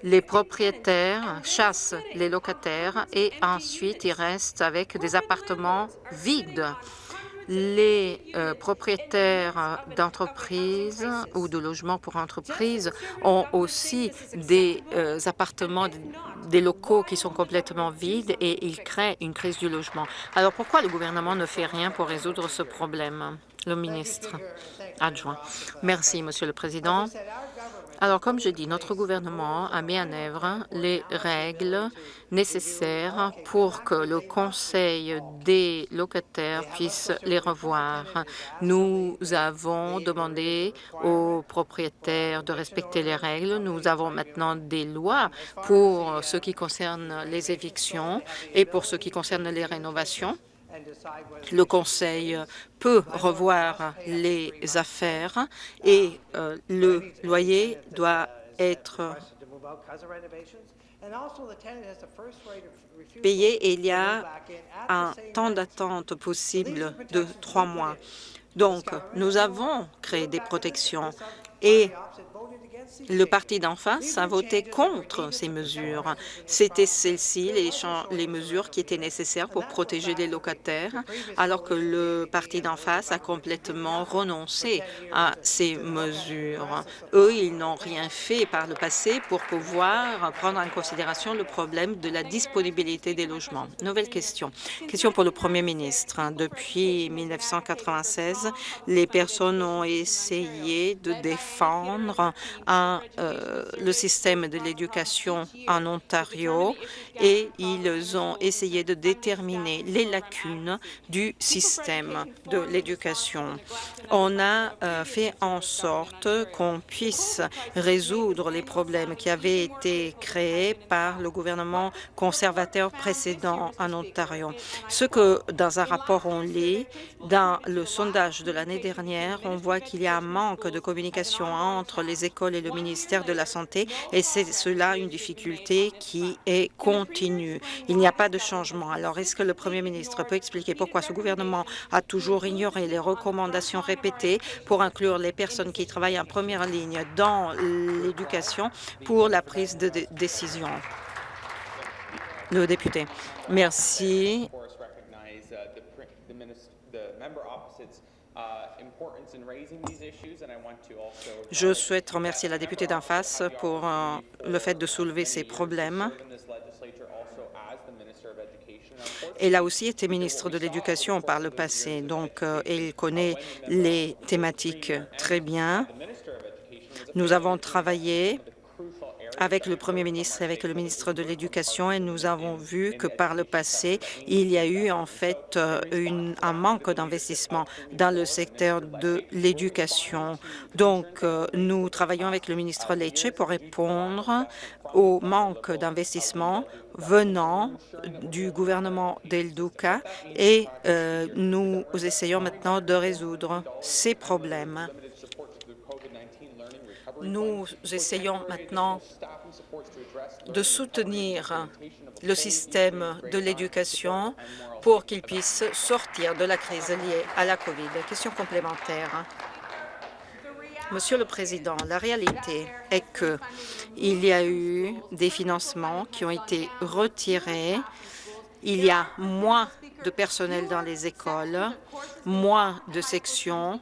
Speaker 3: les propriétaires chassent les locataires et ensuite ils restent avec des appartements vides. Les euh, propriétaires d'entreprises ou de logements pour entreprises ont aussi des euh, appartements, des locaux qui sont complètement vides et ils créent une crise du logement. Alors pourquoi le gouvernement ne fait rien pour résoudre ce problème? Le ministre adjoint. Merci, Monsieur le Président. Alors, comme je dis, notre gouvernement a mis en œuvre les règles nécessaires pour que le Conseil des locataires puisse les revoir. Nous avons demandé aux propriétaires de respecter les règles. Nous avons maintenant des lois pour ce qui concerne les évictions et pour ce qui concerne les rénovations. Le Conseil peut revoir les affaires et euh, le loyer doit être payé et il y a un temps d'attente possible de trois mois. Donc, nous avons créé des protections et le parti d'en face a voté contre ces mesures. C'était celles-ci, les, les, mesures qui étaient nécessaires pour protéger les locataires, alors que le parti d'en face a complètement renoncé à ces mesures. Eux, ils n'ont rien fait par le passé pour pouvoir prendre en considération le problème de la disponibilité des logements. Nouvelle question. Question pour le Premier ministre. Depuis 1996, les personnes ont essayé de défendre euh, le système de l'éducation en Ontario et ils ont essayé de déterminer les lacunes du système de l'éducation. On a euh, fait en sorte qu'on puisse résoudre les problèmes qui avaient été créés par le gouvernement conservateur précédent en Ontario. Ce que dans un rapport on lit, dans le sondage de l'année dernière, on voit qu'il y a un manque de communication entre les écoles et le ministère de la Santé et c'est cela une difficulté qui est continue. Il n'y a pas de changement. Alors, est-ce que le Premier ministre peut expliquer pourquoi ce gouvernement a toujours ignoré les recommandations répétées pour inclure les personnes qui travaillent en première ligne dans l'éducation pour la prise de décision? Le député. Merci. Je souhaite remercier la députée d'en face pour euh, le fait de soulever ces problèmes. Elle a aussi été ministre de l'Éducation par le passé, donc euh, elle connaît les thématiques très bien. Nous avons travaillé avec le Premier ministre et avec le ministre de l'Éducation et nous avons vu que par le passé, il y a eu en fait euh, un manque d'investissement dans le secteur de l'éducation. Donc, euh, nous travaillons avec le ministre Lecce pour répondre au manque d'investissement venant du gouvernement d'El Duca et euh, nous essayons maintenant de résoudre ces problèmes. Nous essayons maintenant de soutenir le système de l'éducation pour qu'il puisse sortir de la crise liée à la COVID. Question complémentaire. Monsieur le Président, la réalité est qu'il y a eu des financements qui ont été retirés. Il y a moins de personnel dans les écoles, moins de sections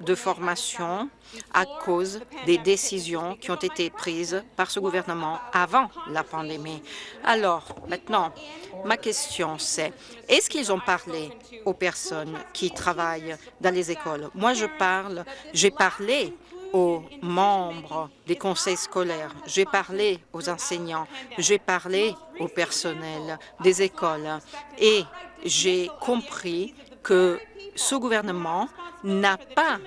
Speaker 3: de formation à cause des décisions qui ont été prises par ce gouvernement avant la pandémie. Alors, maintenant, ma question c'est, est-ce qu'ils ont parlé aux personnes qui travaillent dans les écoles? Moi, je parle, j'ai parlé aux membres des conseils scolaires, j'ai parlé aux enseignants, j'ai parlé au personnel des écoles. Et j'ai compris que ce gouvernement n'a pas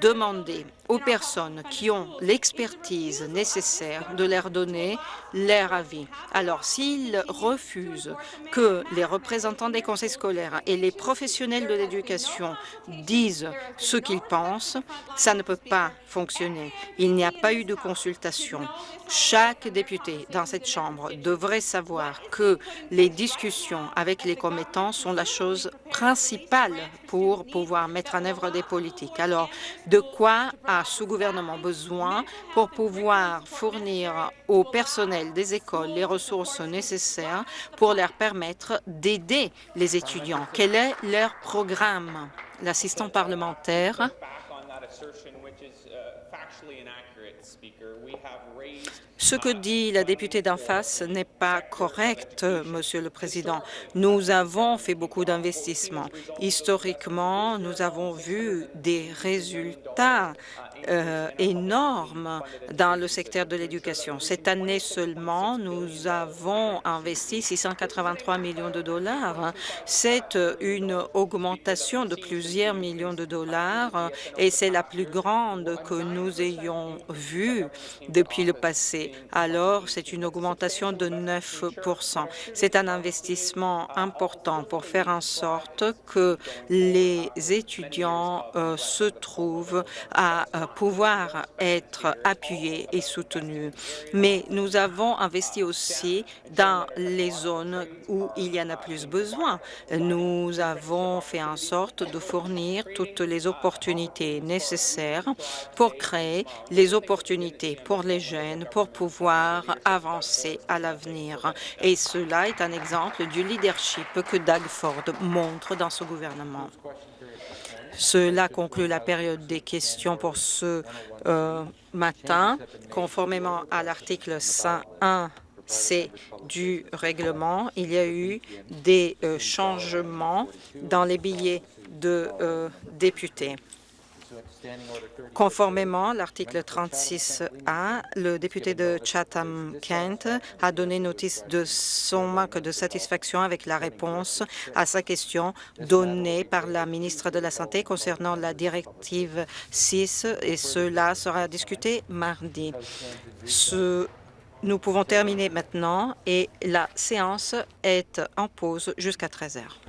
Speaker 3: demandé aux personnes qui ont l'expertise nécessaire de leur donner leur avis. Alors, s'ils refusent que les représentants des conseils scolaires et les professionnels de l'éducation disent ce qu'ils pensent, ça ne peut pas fonctionner. Il n'y a pas eu de consultation. Chaque député dans cette Chambre devrait savoir que les discussions avec les commettants sont la chose principale pour pouvoir mettre en œuvre des politiques. Alors, de quoi a ce gouvernement besoin pour pouvoir fournir au personnel des écoles les ressources nécessaires pour leur permettre d'aider les étudiants? Quel est leur programme? L'assistant parlementaire. Ce que dit la députée d'en face n'est pas correct, Monsieur le Président. Nous avons fait beaucoup d'investissements. Historiquement, nous avons vu des résultats euh, énorme dans le secteur de l'éducation. Cette année seulement, nous avons investi 683 millions de dollars. C'est une augmentation de plusieurs millions de dollars et c'est la plus grande que nous ayons vue depuis le passé. Alors, c'est une augmentation de 9% C'est un investissement important pour faire en sorte que les étudiants euh, se trouvent à euh, pouvoir être appuyés et soutenus. Mais nous avons investi aussi dans les zones où il y en a plus besoin. Nous avons fait en sorte de fournir toutes les opportunités nécessaires pour créer les opportunités pour les jeunes pour pouvoir avancer à l'avenir. Et cela est un exemple du leadership que Doug Ford montre dans ce gouvernement. Cela conclut la période des questions pour ce euh, matin. Conformément à l'article 101 C du règlement, il y a eu des euh, changements dans les billets de euh, députés. Conformément à l'article 36A, le député de Chatham-Kent a donné notice de son manque de satisfaction avec la réponse à sa question donnée par la ministre de la Santé concernant la directive 6 et cela sera discuté mardi. Nous pouvons terminer maintenant et la séance est en pause jusqu'à 13 heures.